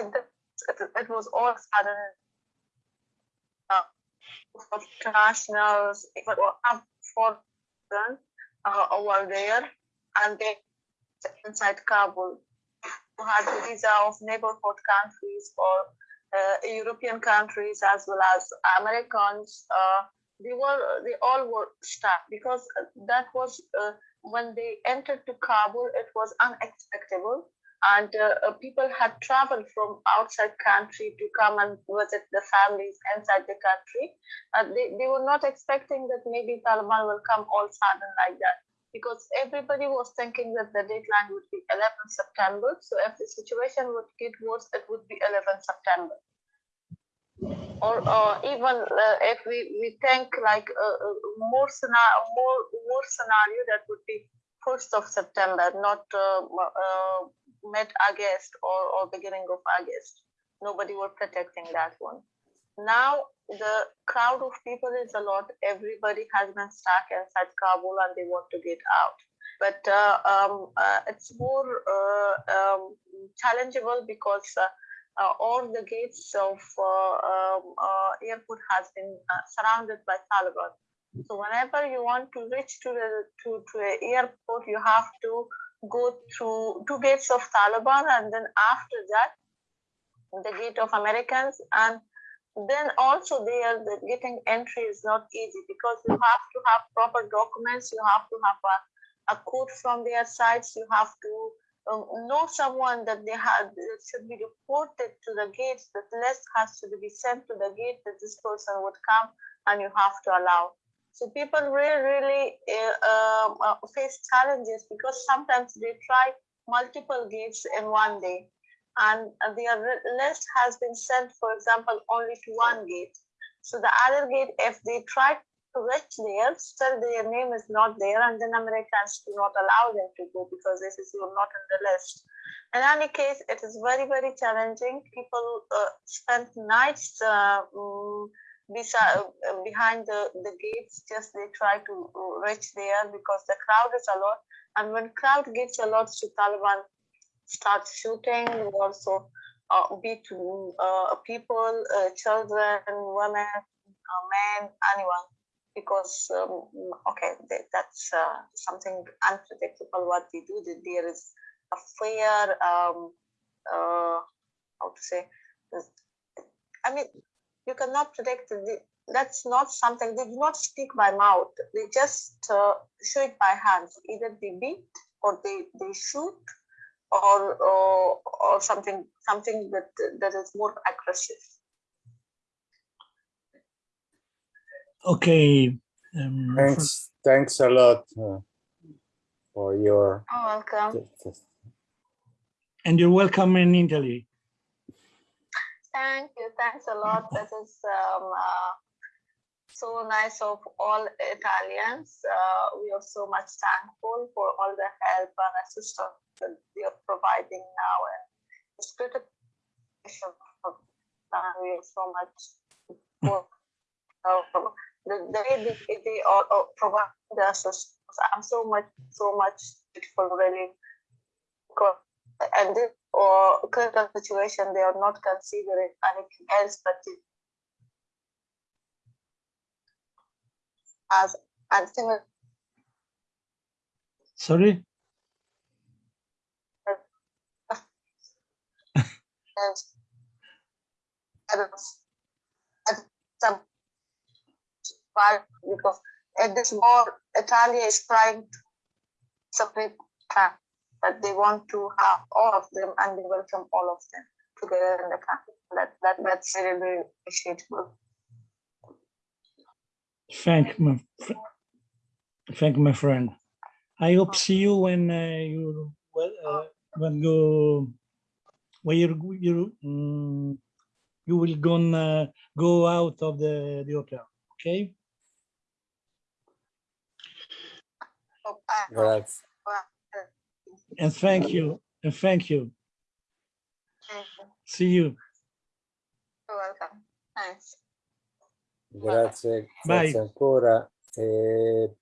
it, it was all sudden uh, for internationals, even for uh, over there, and they inside Kabul who had the visa of neighborhood countries or uh, European countries as well as Americans. Uh, they were they all were stuck because that was uh, when they entered to Kabul. It was unexpectable, and uh, people had traveled from outside country to come and visit the families inside the country. Uh, they, they were not expecting that maybe Taliban will come all sudden like that because everybody was thinking that the deadline would be 11 September. So if the situation would get worse, it would be 11 September. Or uh, even uh, if we, we think like more scenario, more more scenario that would be first of September, not uh, uh, mid August or, or beginning of August. Nobody were protecting that one. Now the crowd of people is a lot. Everybody has been stuck inside Kabul and they want to get out. But uh, um, uh, it's more uh, um, challengeable because uh, uh, all the gates of uh, um, airport has been surrounded by Taliban. So whenever you want to reach to the to, to the airport, you have to go through two gates of Taliban, and then after that, the gate of Americans, and then also there the getting entry is not easy because you have to have proper documents you have to have a, a code from their sites you have to um, know someone that they had should be reported to the gates that list has to be sent to the gate that this person would come and you have to allow so people really really uh, uh, face challenges because sometimes they try multiple gates in one day and their list has been sent, for example, only to one gate. So the other gate, if they try to reach there, still their name is not there, and then Americans do not allow them to go because this is you're not on the list. In any case, it is very, very challenging. People uh, spend nights uh, um, beside, uh, behind the, the gates, just they try to reach there because the crowd is a lot. And when crowd gets a lot to Taliban, start shooting, also uh, beat uh, people, uh, children, women, uh, men, anyone, because um, okay, they, that's uh, something unpredictable. What they do, there is a fear. Um, uh, how to say? I mean, you cannot predict. The, that's not something they do not speak by mouth. They just show it by hands. Either they beat or they they shoot or or, or something something that that is more aggressive. Okay. Um, thanks. Thanks a lot uh, for your. Oh, welcome. And you're welcome in Italy. Thank you. Thanks a lot. That is um, uh, so nice of all Italians. Uh, we are so much thankful for all the help and assistance that they are providing now. And it's critical we are so much for uh, the, the way they, they are, are provide the assistance. I'm so much, so much grateful, really. And this or critical situation, they are not considering anything else but as and similar. Sorry? some part because at this war, Italy is trying to separate that they want to have all of them and they welcome all of them together in the country. That, that that's really, really appreciable. Thank my, thank my friend. I hope see you when uh, you uh, when go when you you um, you will go uh, go out of the the hotel. Okay. Grazie. And thank you. And thank you. See you. You're welcome. Thanks. Grazie, grazie ancora. E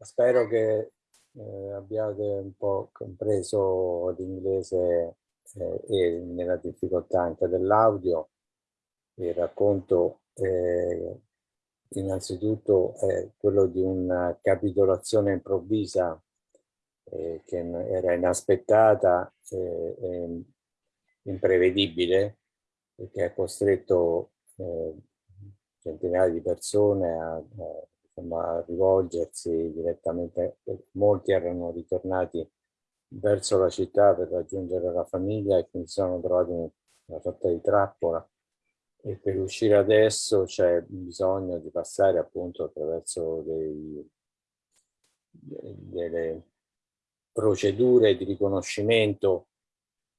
spero che eh, abbiate un po' compreso l'inglese eh, e nella difficoltà anche dell'audio. Il racconto eh, innanzitutto è quello di una capitolazione improvvisa eh, che era inaspettata e imprevedibile e che ha costretto eh, centinaia di persone a, a, a rivolgersi direttamente, molti erano ritornati verso la città per raggiungere la famiglia e quindi si sono trovati in una sorta di trappola. E per uscire adesso c'è bisogno di passare appunto attraverso dei, delle procedure di riconoscimento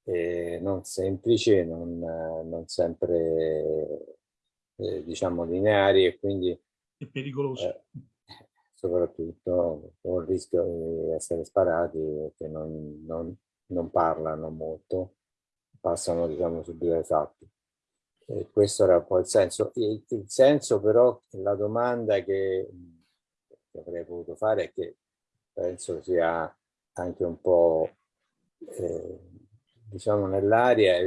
eh, non semplici, non, non sempre eh, diciamo lineari e quindi è pericoloso. Eh, soprattutto con il rischio di essere sparati che non, non, non parlano molto, passano diciamo subito ai fatti. E questo era un po' il senso. Il, il senso però, la domanda che, che avrei voluto fare è che penso sia anche un po' eh, diciamo nell'aria,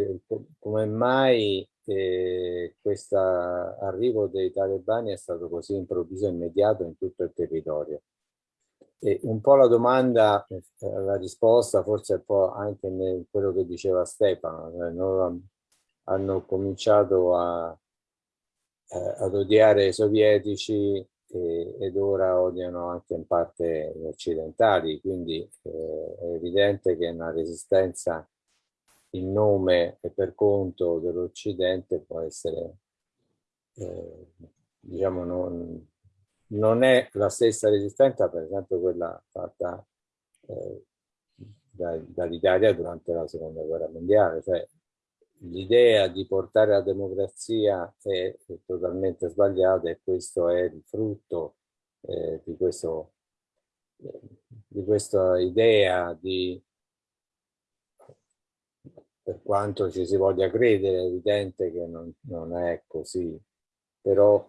come mai eh, questo arrivo dei talebani è stato così improvviso e immediato in tutto il territorio. E un po' la domanda, eh, la risposta forse un po' anche in quello che diceva Stefano, cioè hanno cominciato a, eh, ad odiare i sovietici e, ed ora odiano anche in parte gli occidentali, quindi eh, è evidente che una resistenza in nome e per conto dell'Occidente può essere, eh, diciamo, non, non, è la stessa resistenza, per esempio quella fatta eh, dall'Italia durante la seconda guerra mondiale, cioè l'idea di portare la democrazia è, è, totalmente sbagliata e questo è il frutto eh, di, questo, eh, di questa idea di per quanto ci si voglia credere, è evidente che non, non è così, però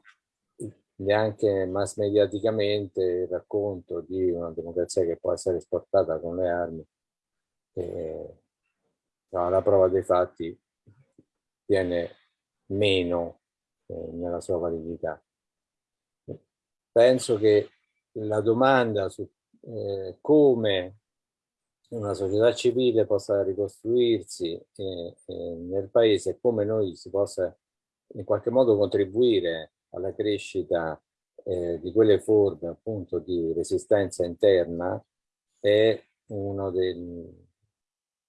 neanche mass mediaticamente il racconto di una democrazia che può essere esportata con le armi, eh, no, la prova dei fatti viene meno eh, nella sua validità. Penso che la domanda su eh, come una società civile possa ricostruirsi eh, eh, nel paese e come noi si possa in qualche modo contribuire alla crescita eh, di quelle forme appunto di resistenza interna è una del,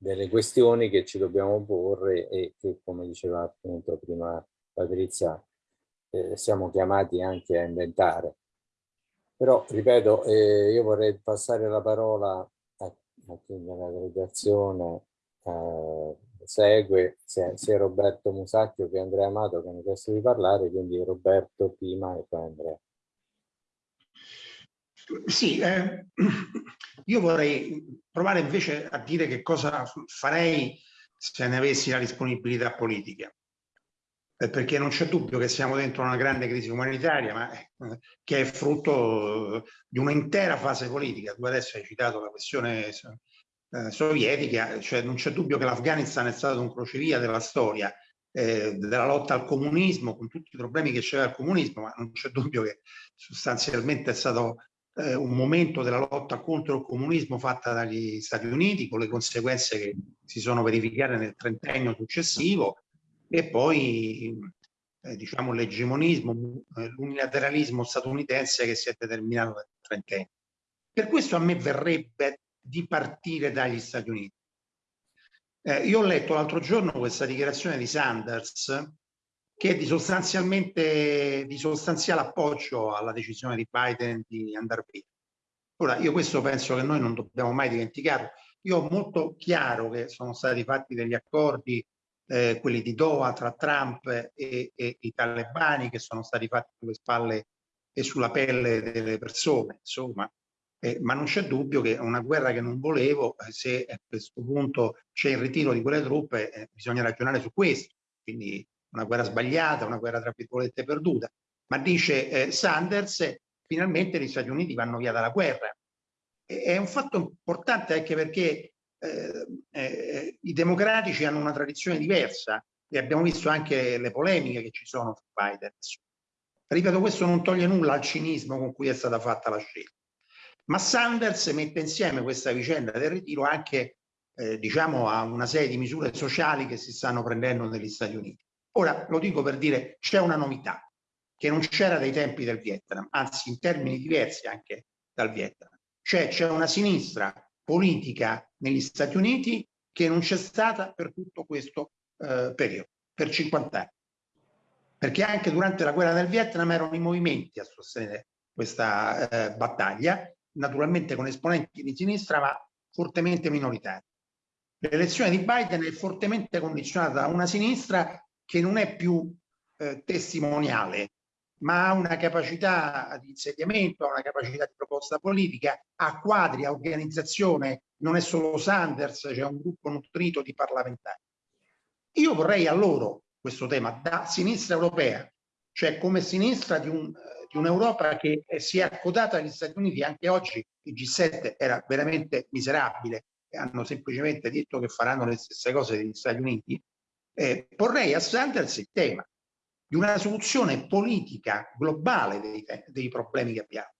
delle questioni che ci dobbiamo porre e che, come diceva appunto prima Patrizia, eh, siamo chiamati anche a inventare. Però, ripeto, eh, io vorrei passare la parola a, a chi nella delegazione eh, segue, sia, sia, Roberto Musacchio che Andrea Amato che hanno chiesto di parlare, quindi Roberto prima e poi Andrea. Sì, eh, io vorrei provare invece a dire che cosa farei se ne avessi la disponibilità politica, eh, perché non c'è dubbio che siamo dentro una grande crisi umanitaria, ma eh, che è frutto di un'intera fase politica. Tu adesso hai citato la questione eh, sovietica, cioè non c'è dubbio che l'Afghanistan è stato un crocevia della storia, eh, della lotta al comunismo, con tutti i problemi che c'era il comunismo, ma non c'è dubbio che sostanzialmente è stato eh, un momento della lotta contro il comunismo fatta dagli Stati Uniti con le conseguenze che si sono verificate nel trentennio successivo e poi eh, diciamo l'egemonismo, eh, l'unilateralismo statunitense che si è determinato nel trentennio. Per questo a me verrebbe di partire dagli Stati Uniti. Eh, io ho letto l'altro giorno questa dichiarazione di Sanders che è di, sostanzialmente, di sostanziale appoggio alla decisione di Biden di andare via. Ora, io questo penso che noi non dobbiamo mai dimenticarlo. Io ho molto chiaro che sono stati fatti degli accordi, eh, quelli di Doha, tra Trump e, e, i talebani, che sono stati fatti sulle spalle e sulla pelle delle persone, insomma. Eh, ma non c'è dubbio che una guerra che non volevo, eh, se a questo punto c'è il ritiro di quelle truppe, eh, bisogna ragionare su questo. Quindi una guerra sbagliata, una guerra tra virgolette perduta, ma dice eh, Sanders, finalmente gli Stati Uniti vanno via dalla guerra. E, è un fatto importante anche perché eh, eh, i democratici hanno una tradizione diversa e abbiamo visto anche le polemiche che ci sono su Biden. Ripeto, questo non toglie nulla al cinismo con cui è stata fatta la scelta. Ma Sanders mette insieme questa vicenda del ritiro anche eh, diciamo a una serie di misure sociali che si stanno prendendo negli Stati Uniti. Ora lo dico per dire c'è una novità che non c'era dai tempi del Vietnam, anzi in termini diversi anche dal Vietnam. Cioè c'è una sinistra politica negli Stati Uniti che non c'è stata per tutto questo eh, periodo, per 50 anni. Perché anche durante la guerra del Vietnam erano i movimenti a sostenere questa eh, battaglia, naturalmente con esponenti di sinistra ma fortemente minoritari. L'elezione di Biden è fortemente condizionata da una sinistra che non è più eh, testimoniale, ma ha una capacità di insediamento, ha una capacità di proposta politica, ha quadri, ha organizzazione, non è solo Sanders, c'è un gruppo nutrito di parlamentari. Io vorrei a loro questo tema da sinistra europea, cioè come sinistra di, un, di un'Europa che si è accodata agli Stati Uniti, anche oggi il G7 era veramente miserabile, hanno semplicemente detto che faranno le stesse cose degli Stati Uniti, eh, porrei a Sanders il tema di una soluzione politica globale dei, dei problemi che abbiamo.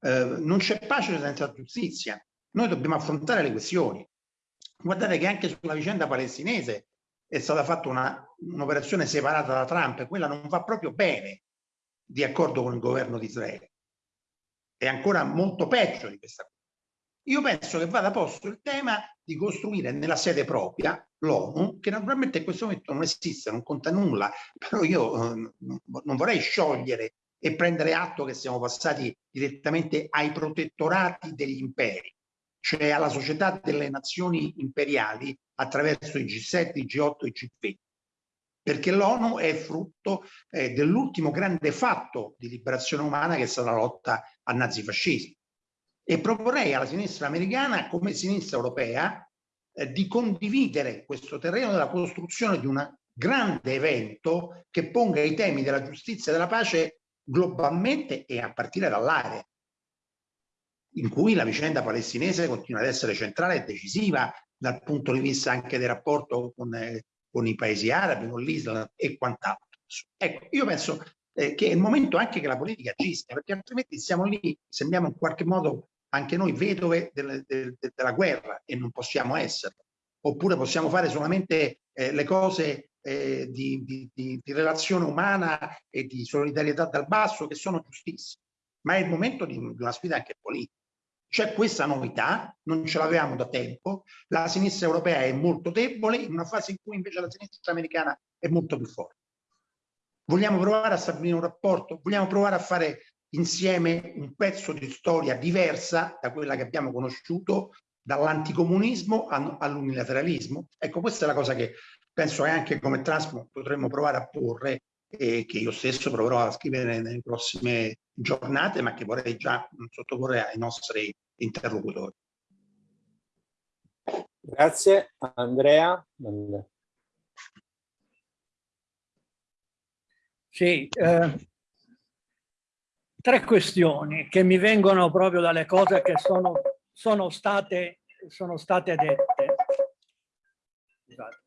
Eh, non c'è pace senza giustizia. Noi dobbiamo affrontare le questioni. Guardate che anche sulla vicenda palestinese è stata fatta un'operazione separata da Trump, quella non va proprio bene di accordo con il governo di Israele. È ancora molto peggio di questa cosa. Io penso che vada posto il tema di costruire nella sede propria l'ONU, che naturalmente in questo momento non esiste, non conta nulla, però io eh, non vorrei sciogliere e prendere atto che siamo passati direttamente ai protettorati degli imperi, cioè alla società delle nazioni imperiali attraverso i G7, i G8 e i G20 perché l'ONU è frutto eh, dell'ultimo grande fatto di liberazione umana che è stata la lotta al nazifascismo. E proporrei alla sinistra americana, come sinistra europea, eh, di condividere questo terreno della costruzione di un grande evento che ponga i temi della giustizia e della pace globalmente e a partire dall'area in cui la vicenda palestinese continua ad essere centrale e decisiva dal punto di vista anche del rapporto con eh, con i paesi arabi, con l'Islam e quant'altro. Ecco, io penso eh, che è il momento anche che la politica agisca, perché altrimenti siamo lì, sembriamo in qualche modo anche noi vedove del, del, della guerra e non possiamo esserlo. Oppure possiamo fare solamente eh, le cose eh, di, di, di, di, relazione umana e di solidarietà dal basso che sono giustissime. Ma è il momento di, una sfida anche politica. C'è questa novità, non ce l'avevamo da tempo, la sinistra europea è molto debole in una fase in cui invece la sinistra americana è molto più forte. Vogliamo provare a stabilire un rapporto? Vogliamo provare a fare insieme un pezzo di storia diversa da quella che abbiamo conosciuto dall'anticomunismo all'unilateralismo? Ecco, questa è la cosa che penso che anche come Transmo potremmo provare a porre e che io stesso proverò a scrivere nelle prossime giornate, ma che vorrei già sottoporre ai nostri interlocutori. Grazie. Andrea? Sì, eh, tre questioni che mi vengono proprio dalle cose che sono, sono, state, sono state dette. Scusate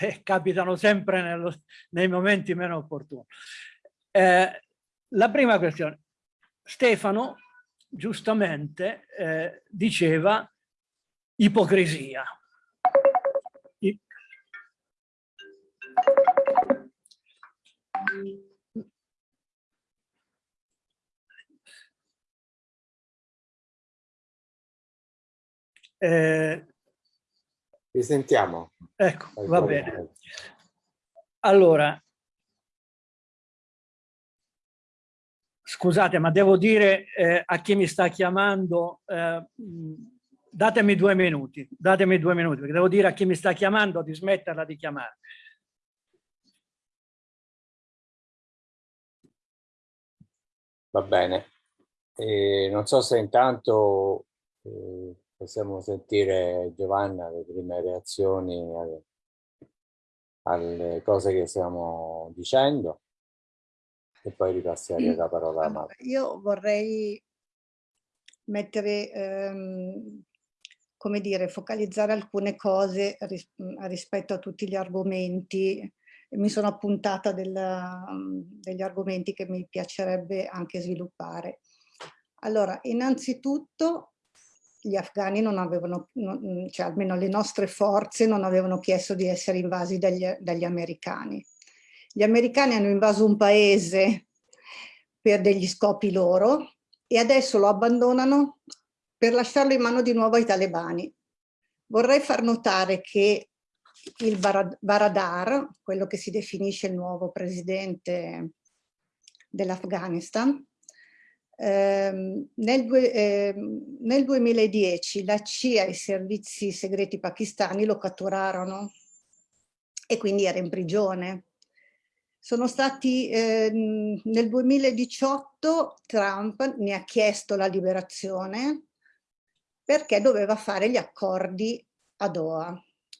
eh, capitano sempre nello, nei momenti meno opportuni. Eh, la prima questione, Stefano giustamente eh, diceva ipocrisia. I... Eh, Risentiamo. Ecco, va bene. Allora, scusate, ma devo dire eh, a chi mi sta chiamando, eh, datemi due minuti, datemi due minuti, perché devo dire a chi mi sta chiamando di smetterla di chiamare. Va bene. Eh, non so se intanto eh, possiamo sentire Giovanna le prime reazioni alle, alle cose che stiamo dicendo e poi ripassare la parola a Marco. Io vorrei mettere, ehm, come dire, focalizzare alcune cose ris rispetto a tutti gli argomenti. Mi sono appuntata del, degli argomenti che mi piacerebbe anche sviluppare. Allora, innanzitutto gli afghani non avevano, non, cioè almeno le nostre forze non avevano chiesto di essere invasi dagli, dagli americani. Gli americani hanno invaso un paese per degli scopi loro e adesso lo abbandonano per lasciarlo in mano di nuovo ai talebani. Vorrei far notare che il Baradar, quello che si definisce il nuovo presidente dell'Afghanistan, Ehm, nel, eh, nel, 2010 la CIA e i servizi segreti pakistani lo catturarono e quindi era in prigione. Sono stati, eh, nel 2018 Trump ne ha chiesto la liberazione perché doveva fare gli accordi a Doha.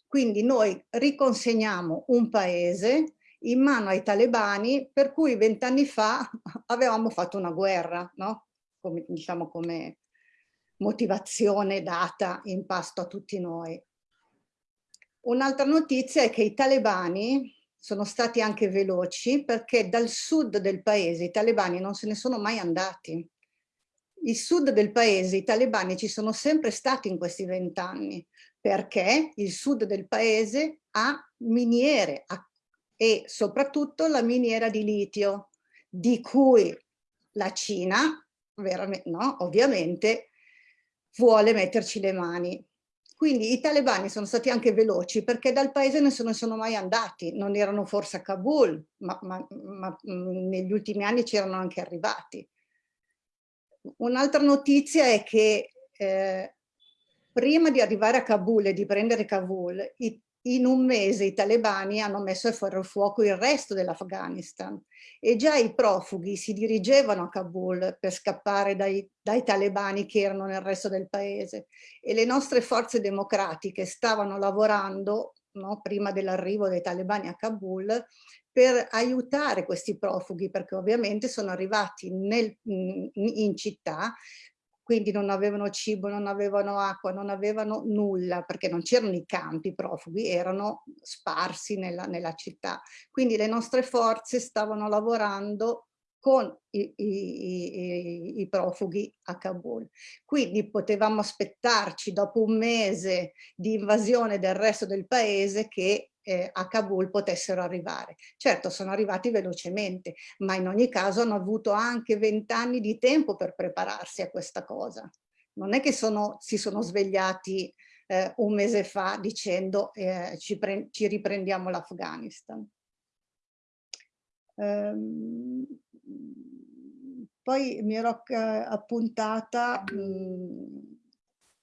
Quindi noi riconsegniamo un paese in mano ai talebani per cui vent'anni fa avevamo fatto una guerra, no? come, diciamo come motivazione data in pasto a tutti noi. Un'altra notizia è che i talebani sono stati anche veloci perché dal sud del paese i talebani non se ne sono mai andati. Il sud del paese, i talebani ci sono sempre stati in questi vent'anni perché il sud del paese a miniere a, e soprattutto la miniera di litio, di cui la Cina, no, ovviamente, vuole metterci le mani. Quindi i talebani sono stati anche veloci perché dal paese non sono, sono mai andati, non erano forse a Kabul, ma, ma, ma mm, negli ultimi anni c'erano anche arrivati. Un'altra notizia è che eh, prima di arrivare a Kabul e di prendere Kabul, i, in un mese i talebani hanno messo a fuoco il resto dell'Afghanistan e già i profughi si dirigevano a Kabul per scappare dai, dai talebani che erano nel resto del paese e le nostre forze democratiche stavano lavorando no, prima dell'arrivo dei talebani a Kabul per aiutare questi profughi perché ovviamente sono arrivati nel, in città quindi non avevano cibo, non avevano acqua, non avevano nulla, perché non c'erano i campi profughi, erano sparsi nella, nella, città. Quindi le nostre forze stavano lavorando con i, i, i, i, profughi a Kabul. Quindi potevamo aspettarci dopo un mese di invasione del resto del paese che eh, a Kabul potessero arrivare. Certo sono arrivati velocemente, ma in ogni caso hanno avuto anche vent'anni di tempo per prepararsi a questa cosa. Non è che sono, si sono svegliati eh, un mese fa dicendo eh, ci, ci, riprendiamo l'Afghanistan. Ehm, poi mi ero appuntata mh,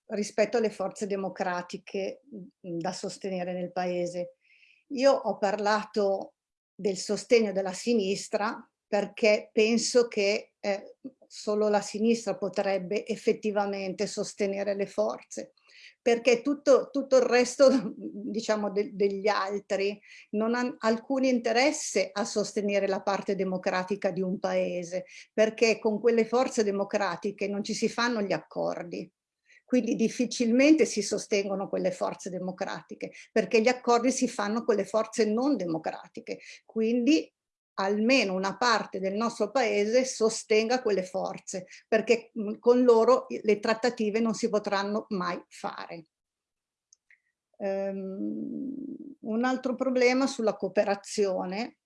rispetto alle forze democratiche da sostenere nel paese. Io ho parlato del sostegno della sinistra perché penso che eh, solo la sinistra potrebbe effettivamente sostenere le forze perché tutto, tutto il resto diciamo de, degli altri non ha alcun interesse a sostenere la parte democratica di un paese perché con quelle forze democratiche non ci si fanno gli accordi quindi difficilmente si sostengono quelle forze democratiche, perché gli accordi si fanno con le forze non democratiche. Quindi almeno una parte del nostro paese sostenga quelle forze, perché con loro le trattative non si potranno mai fare. Um, un altro problema sulla cooperazione,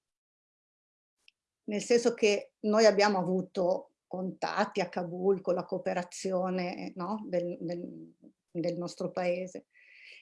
nel senso che noi abbiamo avuto contatti a Kabul con la cooperazione no, del, del, del, nostro paese.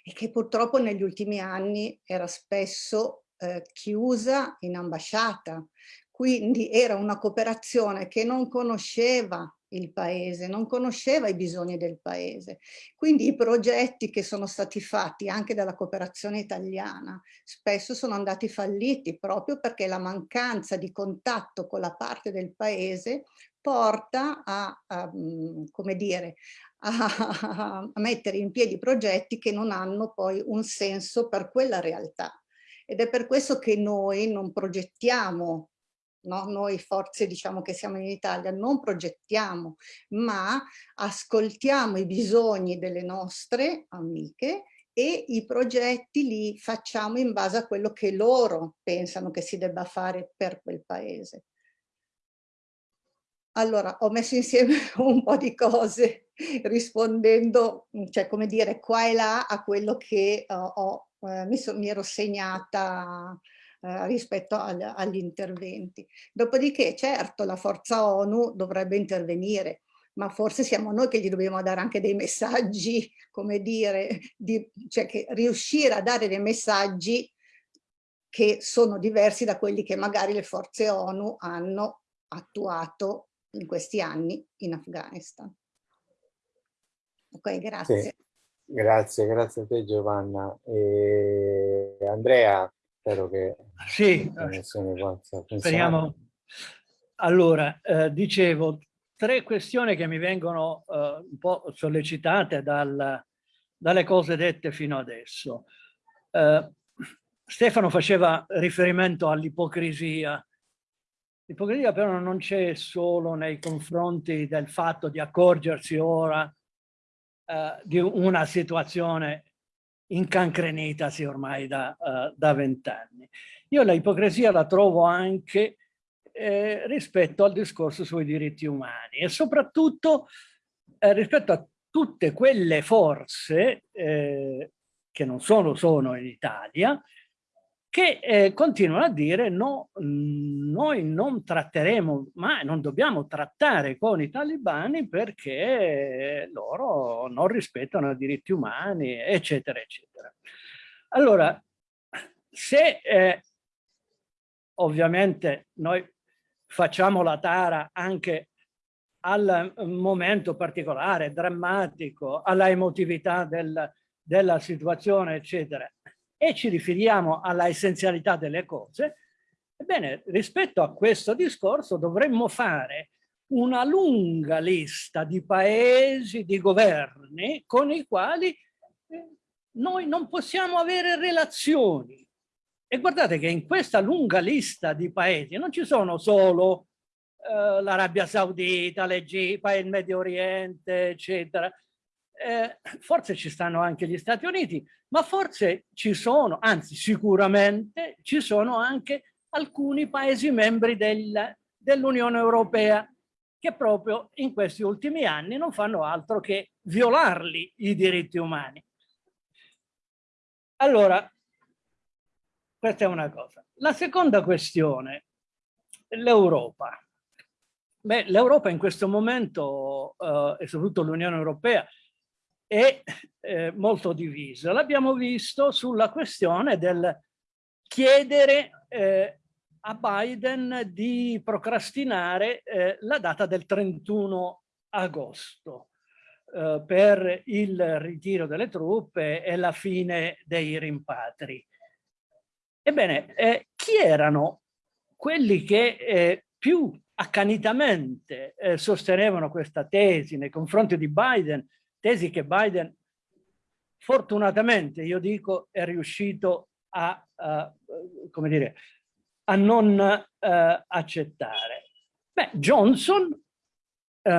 E che purtroppo negli ultimi anni era spesso eh, chiusa in ambasciata, quindi era una cooperazione che non conosceva il paese, non conosceva i bisogni del paese. Quindi i progetti che sono stati fatti anche dalla cooperazione italiana spesso sono andati falliti proprio perché la mancanza di contatto con la parte del paese porta a, a mm, come dire, a, a mettere in piedi progetti che non hanno poi un senso per quella realtà. Ed è per questo che noi non progettiamo No? Noi forze diciamo che siamo in Italia non progettiamo ma ascoltiamo i bisogni delle nostre amiche e i progetti li facciamo in base a quello che loro pensano che si debba fare per quel paese. Allora, ho messo insieme un po' di cose rispondendo, cioè come dire, qua e là a quello che uh, ho, uh, mi, so, mi, ero segnata uh, rispetto al, agli interventi. Dopodiché, certo, la forza ONU dovrebbe intervenire, ma forse siamo noi che gli dobbiamo dare anche dei messaggi, come dire, di, cioè che riuscire a dare dei messaggi che sono diversi da quelli che magari le forze ONU hanno attuato in questi anni in Afghanistan. Ok, grazie. Sì, grazie, grazie a te Giovanna. E Andrea, spero che sì, speriamo. Allora, eh, dicevo, tre questioni che mi vengono eh, un po' sollecitate dal, dalle cose dette fino adesso. Eh, Stefano faceva riferimento all'ipocrisia L'ipocrisia però non c'è solo nei confronti del fatto di accorgersi ora eh, di una situazione incancrenitasi ormai da uh, vent'anni. Io l'ipocrisia la trovo anche eh, rispetto al discorso sui diritti umani e soprattutto eh, rispetto a tutte quelle forze eh, che non solo sono in Italia, che eh, continuano a dire no, noi non tratteremo, ma non dobbiamo trattare con i talibani perché loro non rispettano i diritti umani, eccetera, eccetera. Allora, se eh, ovviamente noi facciamo la tara anche al momento particolare, drammatico, alla emotività del, della situazione, eccetera, e ci riferiamo alla essenzialità delle cose, ebbene, rispetto a questo discorso dovremmo fare una lunga lista di paesi, di governi con i quali eh, noi non possiamo avere relazioni. E guardate che in questa lunga lista di paesi non ci sono solo eh, l'Arabia Saudita, l'Egitto, il Medio Oriente, eccetera. Eh, forse ci stanno anche gli Stati Uniti, ma forse ci sono, anzi sicuramente ci sono anche alcuni Paesi membri del, dell'Unione Europea che proprio in questi ultimi anni non fanno altro che violarli i diritti umani. Allora, questa è una cosa. La seconda questione, l'Europa. Beh, l'Europa in questo momento, eh, e soprattutto l'Unione Europea, è eh, molto divisa. L'abbiamo visto sulla questione del chiedere eh, a Biden di procrastinare eh, la data del 31 agosto eh, per il ritiro delle truppe e la fine dei rimpatri. Ebbene, eh, chi erano quelli che più accanitamente eh, sostenevano questa tesi nei confronti di Biden, tesi che Biden fortunatamente, io dico, è riuscito a, uh, come dire, a non uh, accettare. Beh, Johnson, uh,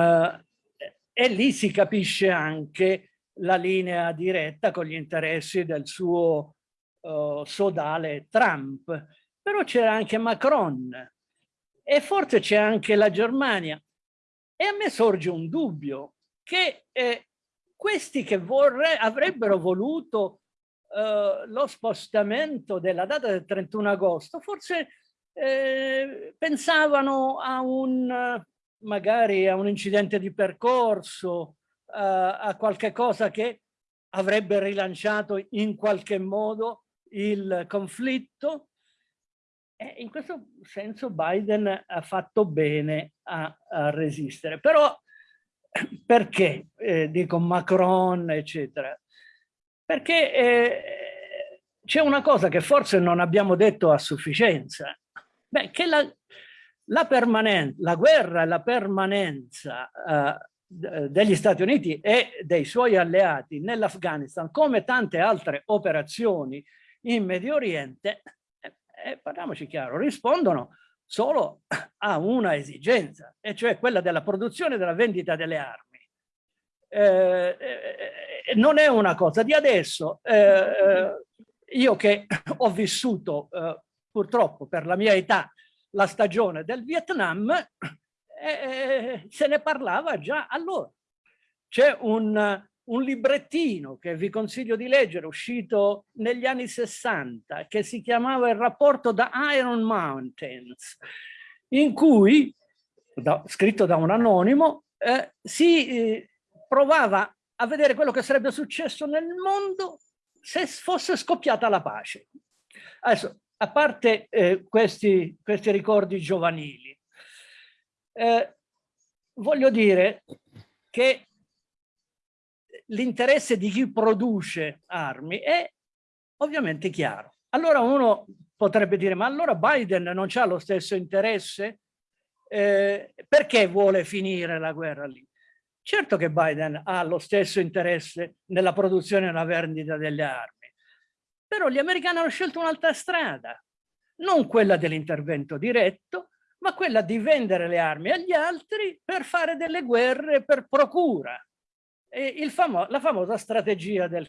e lì si capisce anche la linea diretta con gli interessi del suo sodale Trump, però c'era anche Macron, e forse c'è anche la Germania. E a me sorge un dubbio che eh, questi che vorre, avrebbero voluto eh, lo spostamento della data del 31 agosto, forse eh, pensavano a un magari a un incidente di percorso, a qualche cosa che avrebbe rilanciato in qualche modo il conflitto eh, in questo senso Biden ha fatto bene a, a resistere. Però perché, eh, dico Macron, eccetera? Perché eh, c'è una cosa che forse non abbiamo detto a sufficienza, Beh, che la, la, la guerra e la permanenza eh, degli Stati Uniti e dei suoi alleati nell'Afghanistan, come tante altre operazioni in Medio Oriente, eh, parliamoci chiaro, rispondono solo a una esigenza, e cioè quella della produzione e della vendita delle armi. Eh, eh, non è una cosa di adesso. Eh, eh, io che ho vissuto eh, purtroppo per la mia età la stagione del Vietnam, se ne parlava già allora. C'è un, un librettino che vi consiglio di leggere, uscito negli anni 60, che si chiamava Il rapporto da Iron Mountains, in cui, da, scritto da un anonimo, eh, si eh, provava a vedere quello che sarebbe successo nel mondo se fosse scoppiata la pace. Adesso, a parte eh, questi, questi, ricordi giovanili, eh, voglio dire che l'interesse di chi produce armi è ovviamente chiaro. Allora uno potrebbe dire, ma allora Biden non ha lo stesso interesse? Eh, perché vuole finire la guerra lì? Certo che Biden ha lo stesso interesse nella produzione e nella vendita delle armi, però gli americani hanno scelto un'altra strada, non quella dell'intervento diretto, ma quella di vendere le armi agli altri per fare delle guerre per procura famo la famosa strategia del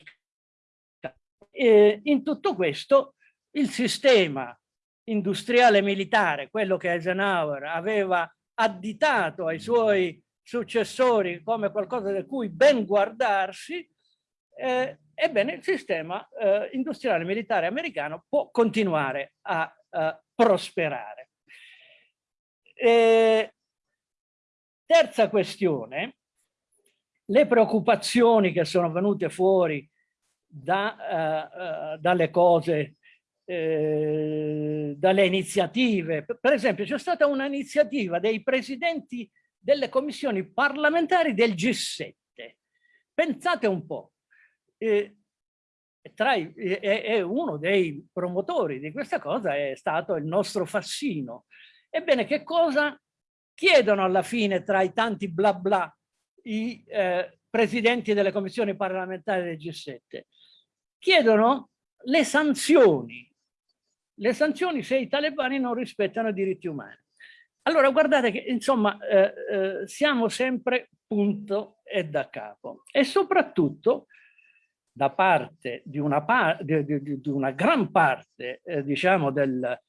e in tutto questo il sistema industriale militare, quello che Eisenhower aveva additato ai suoi successori come qualcosa di cui ben guardarsi, eh, ebbene il sistema eh, industriale militare americano può continuare a, a prosperare. E, terza questione, le preoccupazioni che sono venute fuori da, uh, uh, dalle cose, uh, dalle iniziative. Per esempio c'è stata un'iniziativa dei presidenti delle commissioni parlamentari del G7. Pensate un po', eh, tra i, è, è, uno dei promotori di questa cosa è stato il nostro Fassino. Ebbene, che cosa chiedono alla fine tra i tanti bla bla i eh, presidenti delle commissioni parlamentari del G7? Chiedono le sanzioni. Le sanzioni se i talebani non rispettano i diritti umani. Allora guardate che insomma eh, eh, siamo sempre punto e da capo e soprattutto da parte di una, par di, di, di una gran parte eh, diciamo del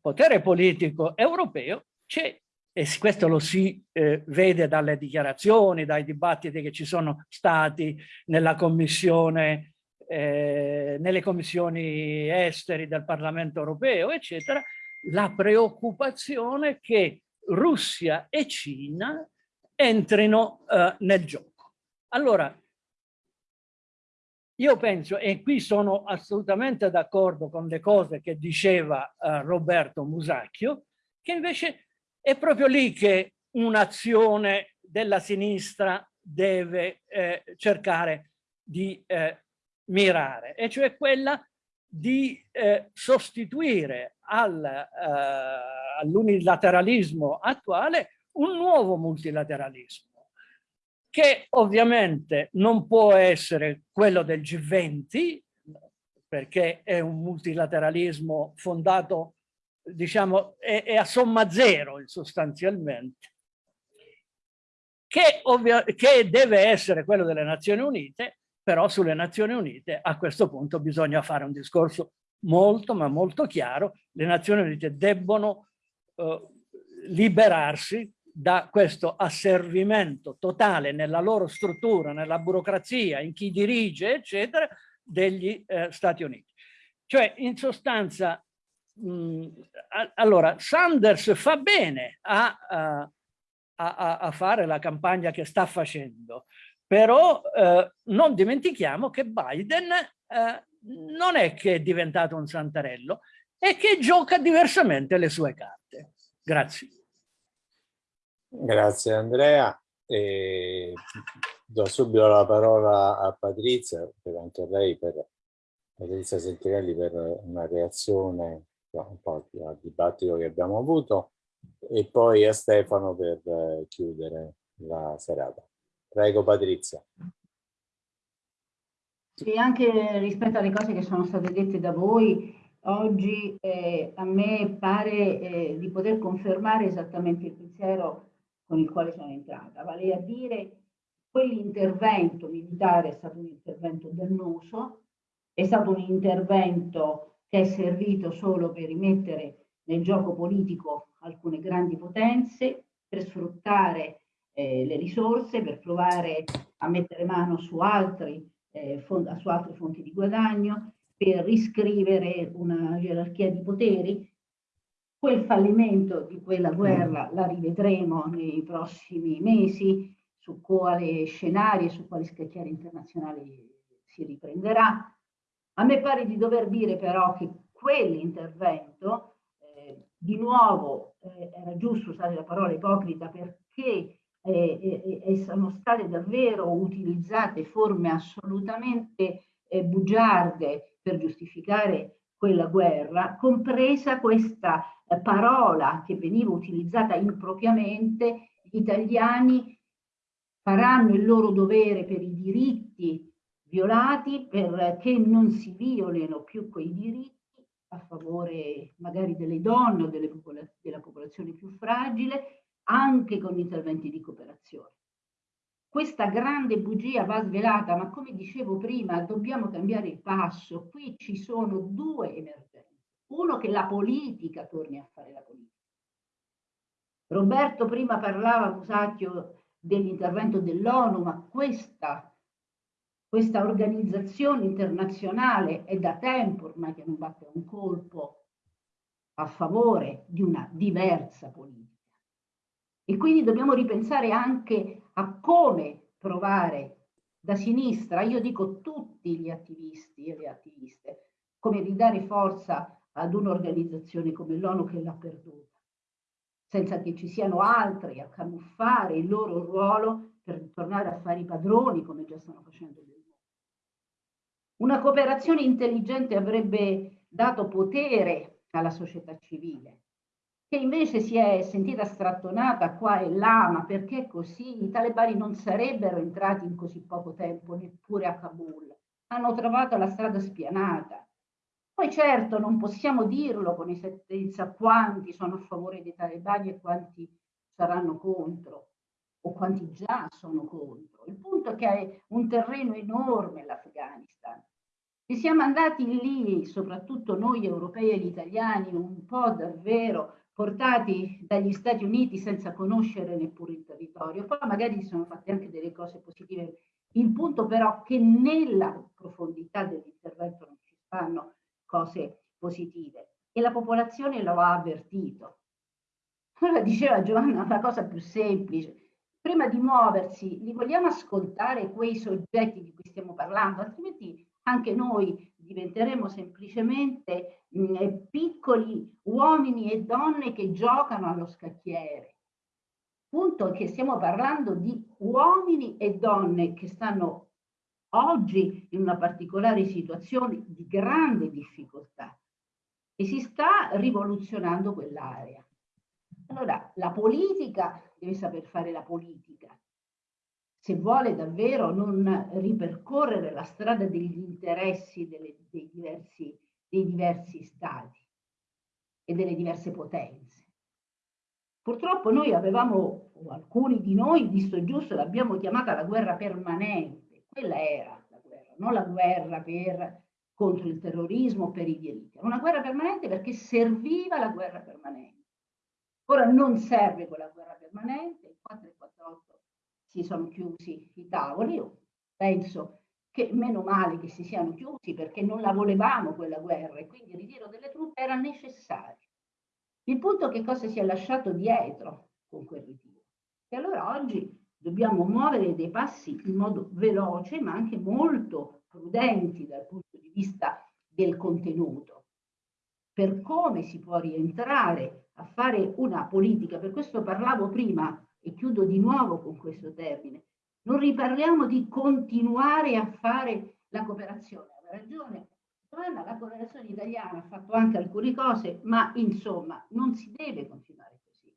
potere politico europeo c'è e questo lo si eh, vede dalle dichiarazioni, dai dibattiti che ci sono stati nella commissione, eh, nelle commissioni esteri del Parlamento europeo, eccetera, la preoccupazione che Russia e Cina entrino eh, nel gioco. Allora, io penso, e qui sono assolutamente d'accordo con le cose che diceva eh, Roberto Musacchio, che invece è proprio lì che un'azione della sinistra deve eh, cercare di eh, mirare, e cioè quella di eh, sostituire al, eh, all'unilateralismo attuale un nuovo multilateralismo che ovviamente non può essere quello del G20 perché è un multilateralismo fondato diciamo è, è a somma zero sostanzialmente che, che deve essere quello delle Nazioni Unite però sulle Nazioni Unite a questo punto bisogna fare un discorso molto ma molto chiaro, le Nazioni Unite debbono eh, liberarsi da questo asservimento totale nella loro struttura, nella burocrazia, in chi dirige, eccetera, degli eh, Stati Uniti. Cioè, in sostanza, allora, Sanders fa bene a, a, a, a, fare la campagna che sta facendo, però eh, non dimentichiamo che Biden eh, non è che è diventato un santarello, è che gioca diversamente le sue carte. Grazie. Grazie Andrea. E do subito la parola a Patrizia, anche lei, per Patrizia Sentinelli, per una reazione un po' al dibattito che abbiamo avuto e poi a Stefano per eh, chiudere la serata. Prego Patrizia. Sì, anche rispetto alle cose che sono state dette da voi, oggi eh, a me pare eh, di poter confermare esattamente il pensiero con il quale sono entrata, vale a dire quell'intervento militare è stato un intervento dannoso, è stato un intervento che è servito solo per rimettere nel gioco politico alcune grandi potenze, per sfruttare eh, le risorse per provare a mettere mano su, altri, eh, su altre fonti di guadagno, per riscrivere una gerarchia di poteri. Quel fallimento di quella guerra la rivedremo nei prossimi mesi, su quale scenario e su quali scacchiere internazionali si riprenderà. A me pare di dover dire però che quell'intervento, eh, di nuovo eh, era giusto usare la parola ipocrita perché e, e, sono state davvero utilizzate forme assolutamente eh, bugiarde per giustificare quella guerra, compresa questa eh, parola che veniva utilizzata impropriamente, gli italiani faranno il loro dovere per i diritti violati perché non si violino più quei diritti a favore magari delle donne o delle popol della popolazione più fragile anche con interventi di cooperazione. Questa grande bugia va svelata, ma come dicevo prima, dobbiamo cambiare il passo. Qui ci sono due emergenze. Uno che la politica torni a fare la politica. Roberto prima parlava, Musacchio, dell'intervento dell'ONU, ma questa, questa organizzazione internazionale è da tempo ormai che non batte un colpo a favore di una diversa politica. E quindi dobbiamo ripensare anche a come provare da sinistra, io dico tutti gli attivisti e le attiviste, come ridare forza ad un'organizzazione come l'ONU che l'ha perduta, senza che ci siano altri a camuffare il loro ruolo per tornare a fare i padroni come già stanno facendo mondo. Una cooperazione intelligente avrebbe dato potere alla società civile, che invece si è sentita strattonata qua e là, ma perché così? I talebani non sarebbero entrati in così poco tempo neppure a Kabul, hanno trovato la strada spianata. Poi certo non possiamo dirlo con esattezza quanti sono a favore dei talebani e quanti saranno contro o quanti già sono contro. Il punto è che è un terreno enorme l'Afghanistan. E siamo andati lì, soprattutto noi europei e gli italiani, un po' davvero portati dagli Stati Uniti senza conoscere neppure il territorio. Poi magari si sono fatte anche delle cose positive. Il punto però è che nella profondità dell'intervento non ci stanno cose positive e la popolazione lo ha avvertito. Allora diceva Giovanna una cosa più semplice. Prima di muoversi, li vogliamo ascoltare quei soggetti di cui stiamo parlando, altrimenti anche noi diventeremo semplicemente mh, eh, piccoli uomini e donne che giocano allo scacchiere. Punto che stiamo parlando di uomini e donne che stanno oggi in una particolare situazione di grande difficoltà e si sta rivoluzionando quell'area. Allora, la politica deve saper fare la politica, se vuole davvero non ripercorrere la strada degli interessi delle, dei, diversi, dei diversi stati e delle diverse potenze. Purtroppo noi avevamo, o alcuni di noi, visto giusto, l'abbiamo chiamata la guerra permanente. Quella era la guerra, non la guerra per, contro il terrorismo, per i diritti. Era una guerra permanente perché serviva la guerra permanente. Ora non serve quella guerra permanente, il 448 si sono chiusi i tavoli. Io penso che meno male che si siano chiusi perché non la volevamo quella guerra e quindi il ritiro delle truppe era necessario. Il punto è che cosa si è lasciato dietro con quel ritiro. E allora oggi dobbiamo muovere dei passi in modo veloce ma anche molto prudenti dal punto di vista del contenuto per come si può rientrare a fare una politica. Per questo parlavo prima e chiudo di nuovo con questo termine, non riparliamo di continuare a fare la cooperazione. Ha ragione la cooperazione italiana ha fatto anche alcune cose, ma insomma non si deve continuare così.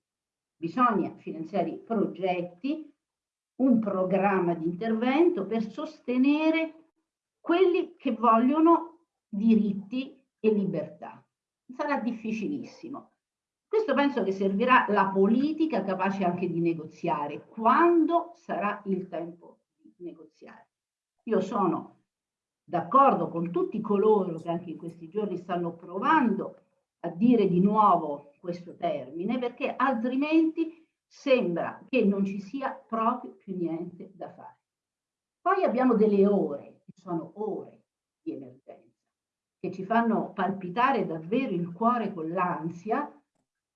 Bisogna finanziare progetti, un programma di intervento per sostenere quelli che vogliono diritti e libertà. Sarà difficilissimo, questo penso che servirà la politica capace anche di negoziare, quando sarà il tempo di negoziare. Io sono d'accordo con tutti coloro che anche in questi giorni stanno provando a dire di nuovo questo termine, perché altrimenti sembra che non ci sia proprio più niente da fare. Poi abbiamo delle ore, che sono ore di emergenza, che ci fanno palpitare davvero il cuore con l'ansia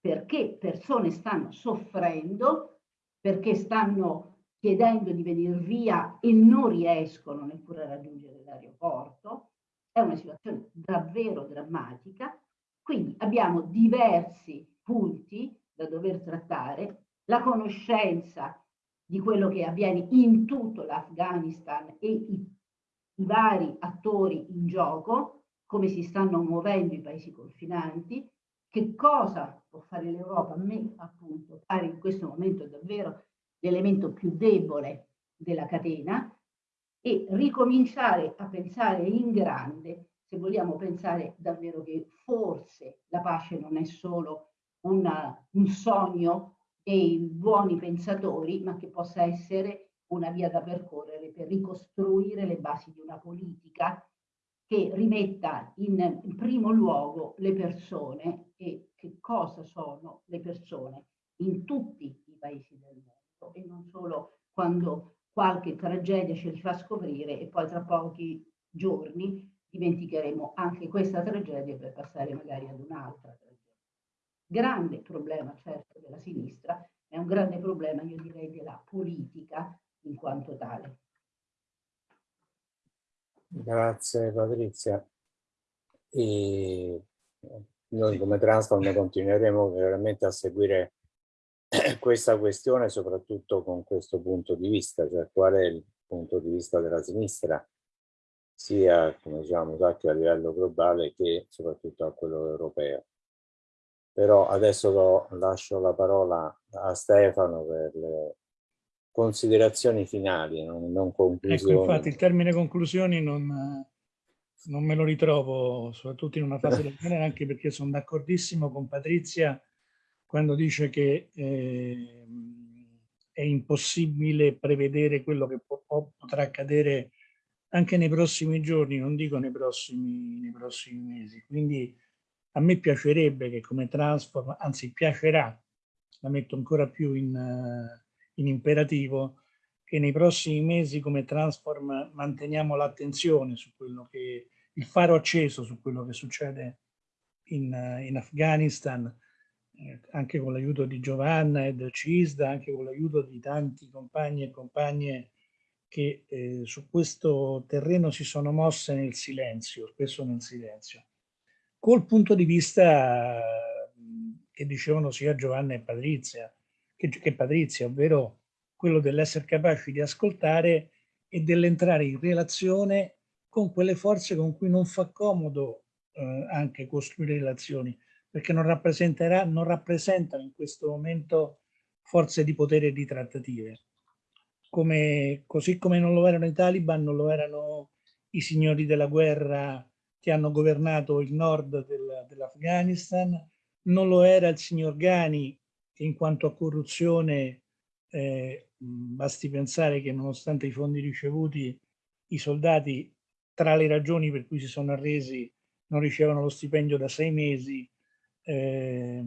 perché persone stanno soffrendo, perché stanno chiedendo di venire via e non riescono neppure a raggiungere l'aeroporto. È una situazione davvero drammatica. Quindi abbiamo diversi punti da dover trattare, la conoscenza di quello che avviene in tutto l'Afghanistan e i, i vari attori in gioco, come si stanno muovendo i paesi confinanti, che cosa può fare l'Europa? A me appunto pare in questo momento davvero l'elemento più debole della catena e ricominciare a pensare in grande se vogliamo pensare davvero che forse la pace non è solo una, un sogno dei buoni pensatori, ma che possa essere una via da percorrere per ricostruire le basi di una politica che rimetta in, primo luogo le persone e che cosa sono le persone in tutti i paesi del mondo e non solo quando qualche tragedia ce li fa scoprire e poi tra pochi giorni dimenticheremo anche questa tragedia per passare magari ad un'altra tragedia. Grande problema certo della sinistra, è un grande problema io direi della politica in quanto tale. Grazie Patrizia. E noi come Transform continueremo veramente a seguire questa questione soprattutto con questo punto di vista, cioè qual è il punto di vista della sinistra, sia come diciamo a livello globale che soprattutto a quello europeo. Però adesso lascio la parola a Stefano per le considerazioni finali, non, non conclusioni. Ecco, infatti il termine conclusioni non, non me lo ritrovo, soprattutto in una fase del genere, anche perché sono d'accordissimo con Patrizia quando dice che eh, è impossibile prevedere quello che po potrà accadere anche nei prossimi giorni, non dico nei prossimi, nei prossimi mesi. Quindi a me piacerebbe che come Transform, anzi piacerà, la metto ancora più in, in imperativo, che nei prossimi mesi come Transform manteniamo l'attenzione su quello che, il faro acceso su quello che succede in, in Afghanistan, eh, anche con l'aiuto di Giovanna e del CISDA, anche con l'aiuto di tanti compagni e compagne che eh, su questo terreno si sono mosse nel silenzio, spesso nel silenzio. Col punto di vista che dicevano sia Giovanna e Patrizia, che, che Patrizia, ovvero quello dell'essere capaci di ascoltare e dell'entrare in relazione con quelle forze con cui non fa comodo eh, anche costruire relazioni, perché non, non rappresentano in questo momento forze di potere e di trattative. Come, così come non lo erano i taliban, non lo erano i signori della guerra che hanno governato il nord del, dell'Afghanistan, non lo era il signor Ghani, in quanto a corruzione eh, basti pensare che nonostante i fondi ricevuti i soldati tra le ragioni per cui si sono arresi non ricevono lo stipendio da sei mesi eh,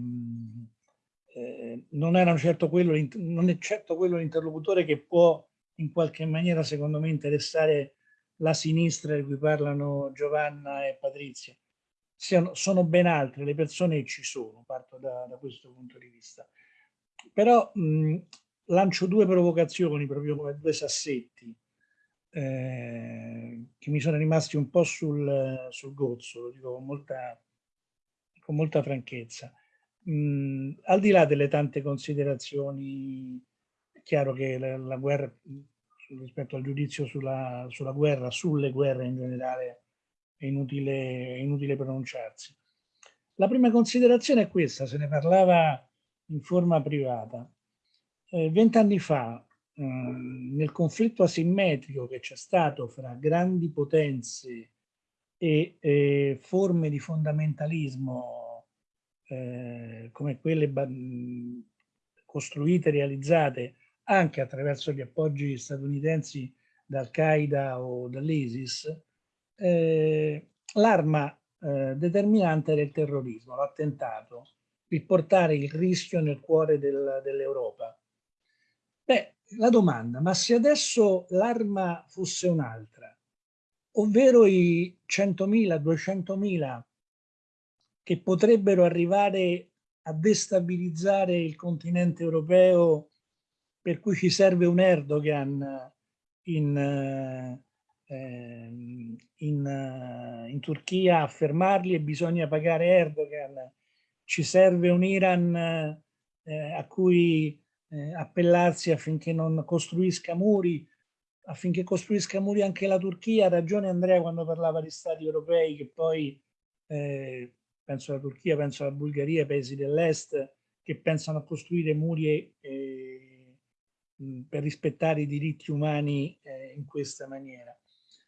eh, non, erano certo quello, non è certo quello l'interlocutore che può in qualche maniera secondo me interessare la sinistra di cui parlano Giovanna e Patrizia. Siano, sono ben altre, le persone ci sono, parto da, da questo punto di vista. Però mh, lancio due provocazioni, proprio come due sassetti, eh, che mi sono rimasti un po' sul, sul gozzo, lo dico con molta, con molta franchezza. Mh, al di là delle tante considerazioni, è chiaro che la, la guerra rispetto al giudizio sulla, sulla, guerra, sulle guerre in generale, è inutile, è inutile pronunciarsi. La prima considerazione è questa, se ne parlava in forma privata. Eh, vent'anni fa, eh, nel conflitto asimmetrico che c'è stato fra grandi potenze e eh, forme di fondamentalismo eh, come quelle costruite, realizzate anche attraverso gli appoggi statunitensi da Al-Qaeda o dall'ISIS, eh, l'arma eh, determinante era il terrorismo, l'attentato, il portare il rischio nel cuore del, dell'Europa. Beh, la domanda, ma se adesso l'arma fosse un'altra, ovvero i 100.000, 200.000 che potrebbero arrivare a destabilizzare il continente europeo per cui ci serve un Erdogan in, eh, in, in Turchia a fermarli e bisogna pagare Erdogan. Ci serve un Iran eh, a cui eh, appellarsi affinché non costruisca muri, affinché costruisca muri anche la Turchia. Ha ragione Andrea quando parlava di stati europei che poi, eh, penso alla Turchia, penso alla Bulgaria, paesi dell'est, che pensano a costruire muri per rispettare i diritti umani eh, in questa maniera?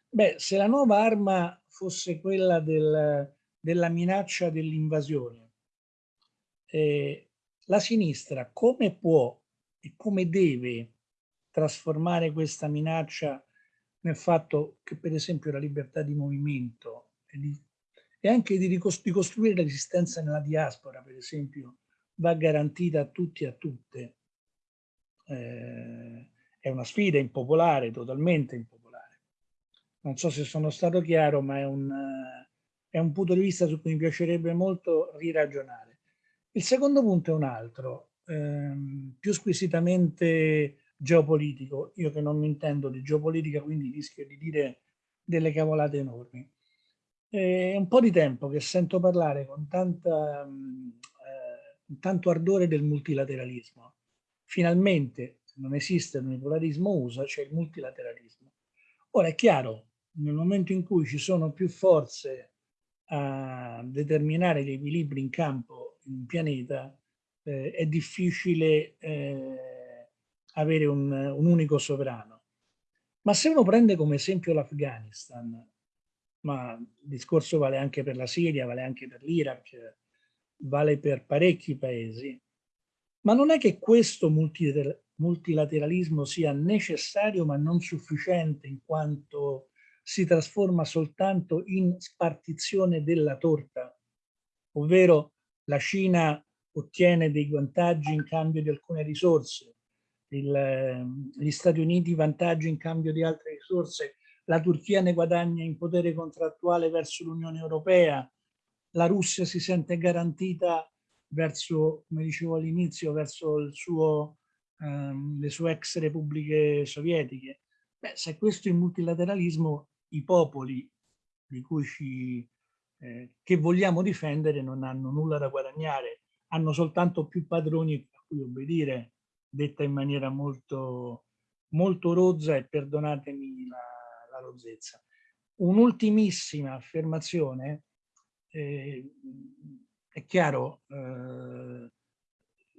Beh, se la nuova arma fosse quella del, della minaccia dell'invasione, eh, la sinistra come può e come deve trasformare questa minaccia nel fatto che per esempio la libertà di movimento e, di, e anche di ricostruire l'esistenza nella diaspora, per esempio, va garantita a tutti e a tutte, eh, è una sfida impopolare, totalmente impopolare. Non so se sono stato chiaro, ma è un, è un punto di vista su cui mi piacerebbe molto riragionare. Il secondo punto è un altro, ehm, più squisitamente geopolitico. Io che non mi intendo di geopolitica, quindi rischio di dire delle cavolate enormi. È un po' di tempo che sento parlare con tanta, eh, tanto ardore del multilateralismo. Finalmente non esiste l'unipolarismo USA, c'è il multilateralismo. Ora è chiaro, nel momento in cui ci sono più forze a determinare gli equilibri in campo in pianeta, eh, è difficile eh, avere un, un unico sovrano. Ma se uno prende come esempio l'Afghanistan, ma il discorso vale anche per la Siria, vale anche per l'Iraq, vale per parecchi paesi. Ma non è che questo multilateralismo sia necessario ma non sufficiente in quanto si trasforma soltanto in spartizione della torta, ovvero la Cina ottiene dei vantaggi in cambio di alcune risorse, il, gli Stati Uniti vantaggi in cambio di altre risorse, la Turchia ne guadagna in potere contrattuale verso l'Unione Europea, la Russia si sente garantita verso, come dicevo all'inizio, verso suo, ehm, le sue ex repubbliche sovietiche. Beh, se questo è il multilateralismo, i popoli di cui ci, eh, che vogliamo difendere non hanno nulla da guadagnare, hanno soltanto più padroni a cui obbedire, detta in maniera molto, molto rozza e perdonatemi la, la rozzezza. Un'ultimissima affermazione, eh, è chiaro, eh,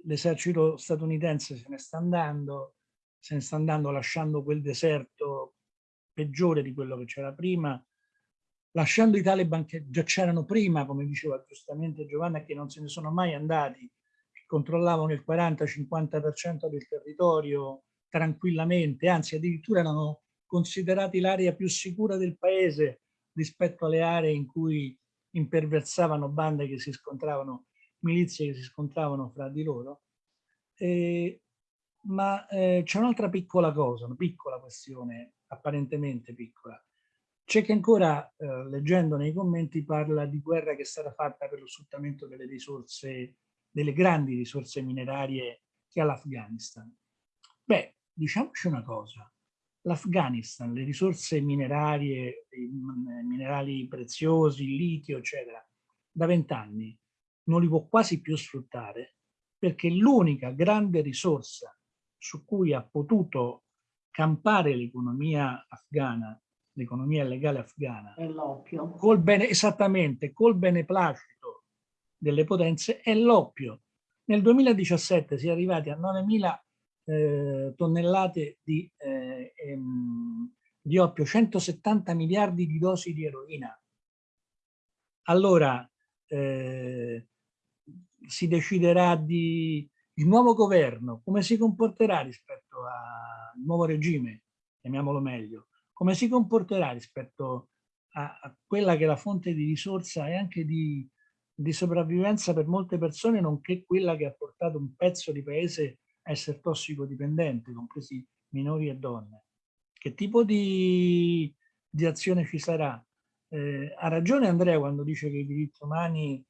l'esercito statunitense se ne sta andando, se ne sta andando lasciando quel deserto peggiore di quello che c'era prima, lasciando i Taliban che già c'erano prima, come diceva giustamente Giovanna, che non se ne sono mai andati, che controllavano il 40-50% del territorio tranquillamente, anzi addirittura erano considerati l'area più sicura del paese rispetto alle aree in cui imperversavano bande che si scontravano, milizie che si scontravano fra di loro. Eh, ma eh, c'è un'altra piccola cosa, una piccola questione, apparentemente piccola. C'è che ancora, eh, leggendo nei commenti, parla di guerra che è stata fatta per lo sfruttamento delle risorse, delle grandi risorse minerarie che ha l'Afghanistan. Beh, diciamoci una cosa, l'Afghanistan, le risorse minerarie, minerali preziosi, il litio, eccetera, da vent'anni non li può quasi più sfruttare perché l'unica grande risorsa su cui ha potuto campare l'economia afghana, l'economia legale afghana. Col bene, esattamente, col beneplacito delle potenze, è l'oppio. Nel 2017 si è arrivati a 9.000 eh, tonnellate di, eh, ehm, di oppio, 170 miliardi di dosi di eroina. Allora eh, si deciderà di il nuovo governo, come si comporterà rispetto al nuovo regime, chiamiamolo meglio, come si comporterà rispetto a, a quella che è la fonte di risorsa e anche di, di sopravvivenza per molte persone, nonché quella che ha portato un pezzo di paese essere tossicodipendente, compresi minori e donne. Che tipo di, di azione ci sarà? Eh, ha ragione Andrea quando dice che i diritti umani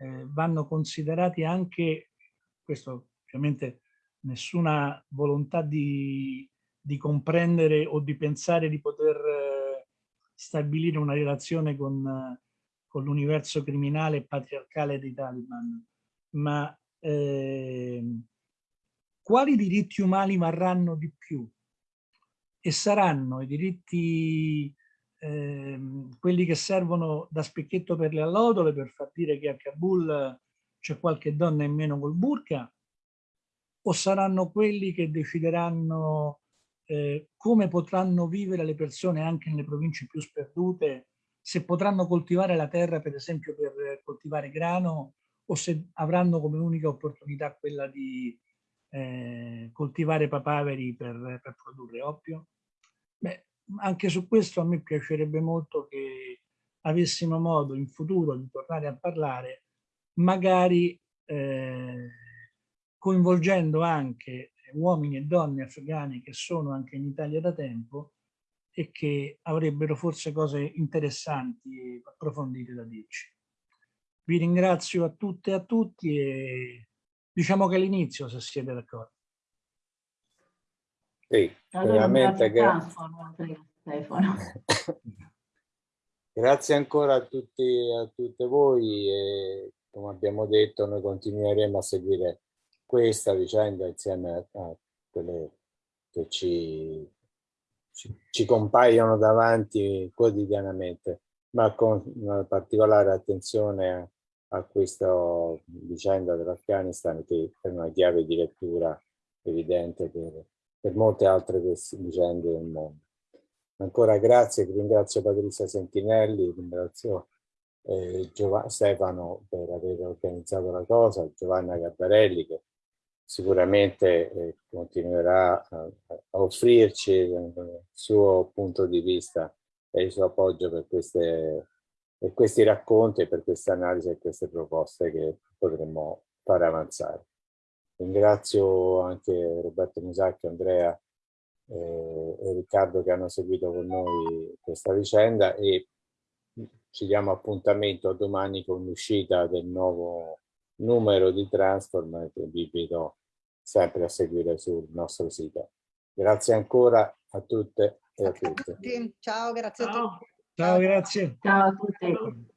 eh, vanno considerati anche, questo ovviamente nessuna volontà di, di comprendere o di pensare di poter eh, stabilire una relazione con, con l'universo criminale e patriarcale dei Taliban, ma eh, quali diritti umani varranno di più? E saranno i diritti, eh, quelli che servono da specchietto per le allodole per far dire che a Kabul c'è qualche donna in meno col burka? O saranno quelli che decideranno eh, come potranno vivere le persone anche nelle province più sperdute, se potranno coltivare la terra per esempio per coltivare grano o se avranno come unica opportunità quella di eh, coltivare papaveri per, per, produrre oppio? Beh, anche su questo a me piacerebbe molto che avessimo modo in futuro di tornare a parlare, magari eh, coinvolgendo anche uomini e donne afghani che sono anche in Italia da tempo e che avrebbero forse cose interessanti e approfondite da dirci. Vi ringrazio a tutte e a tutti e diciamo che è l'inizio se siete d'accordo. Sì, Allora, veramente grazie, grazie ancora a tutti a tutte voi e come abbiamo detto noi continueremo a seguire questa vicenda insieme a, quelle che ci, ci, ci compaiono davanti quotidianamente, ma con una particolare attenzione a, a questa vicenda dell'Afghanistan che è una chiave di lettura evidente per, per molte altre vicende del mondo. Ancora grazie, ringrazio Patrizia Sentinelli, ringrazio eh, Stefano per aver organizzato la cosa, Giovanna Gabbarelli che sicuramente eh, continuerà a, a offrirci il suo punto di vista e il suo appoggio per, queste, per questi racconti, per queste analisi e queste proposte che potremmo fare avanzare. Ringrazio anche Roberto Musacchi, Andrea eh, e Riccardo che hanno seguito con noi questa vicenda e ci diamo appuntamento domani con l'uscita del nuovo numero di Transform che vi invito sempre a seguire sul nostro sito. Grazie ancora a tutte e a tutti. Ciao, grazie a tutti. Ciao, grazie. Ciao a tutti.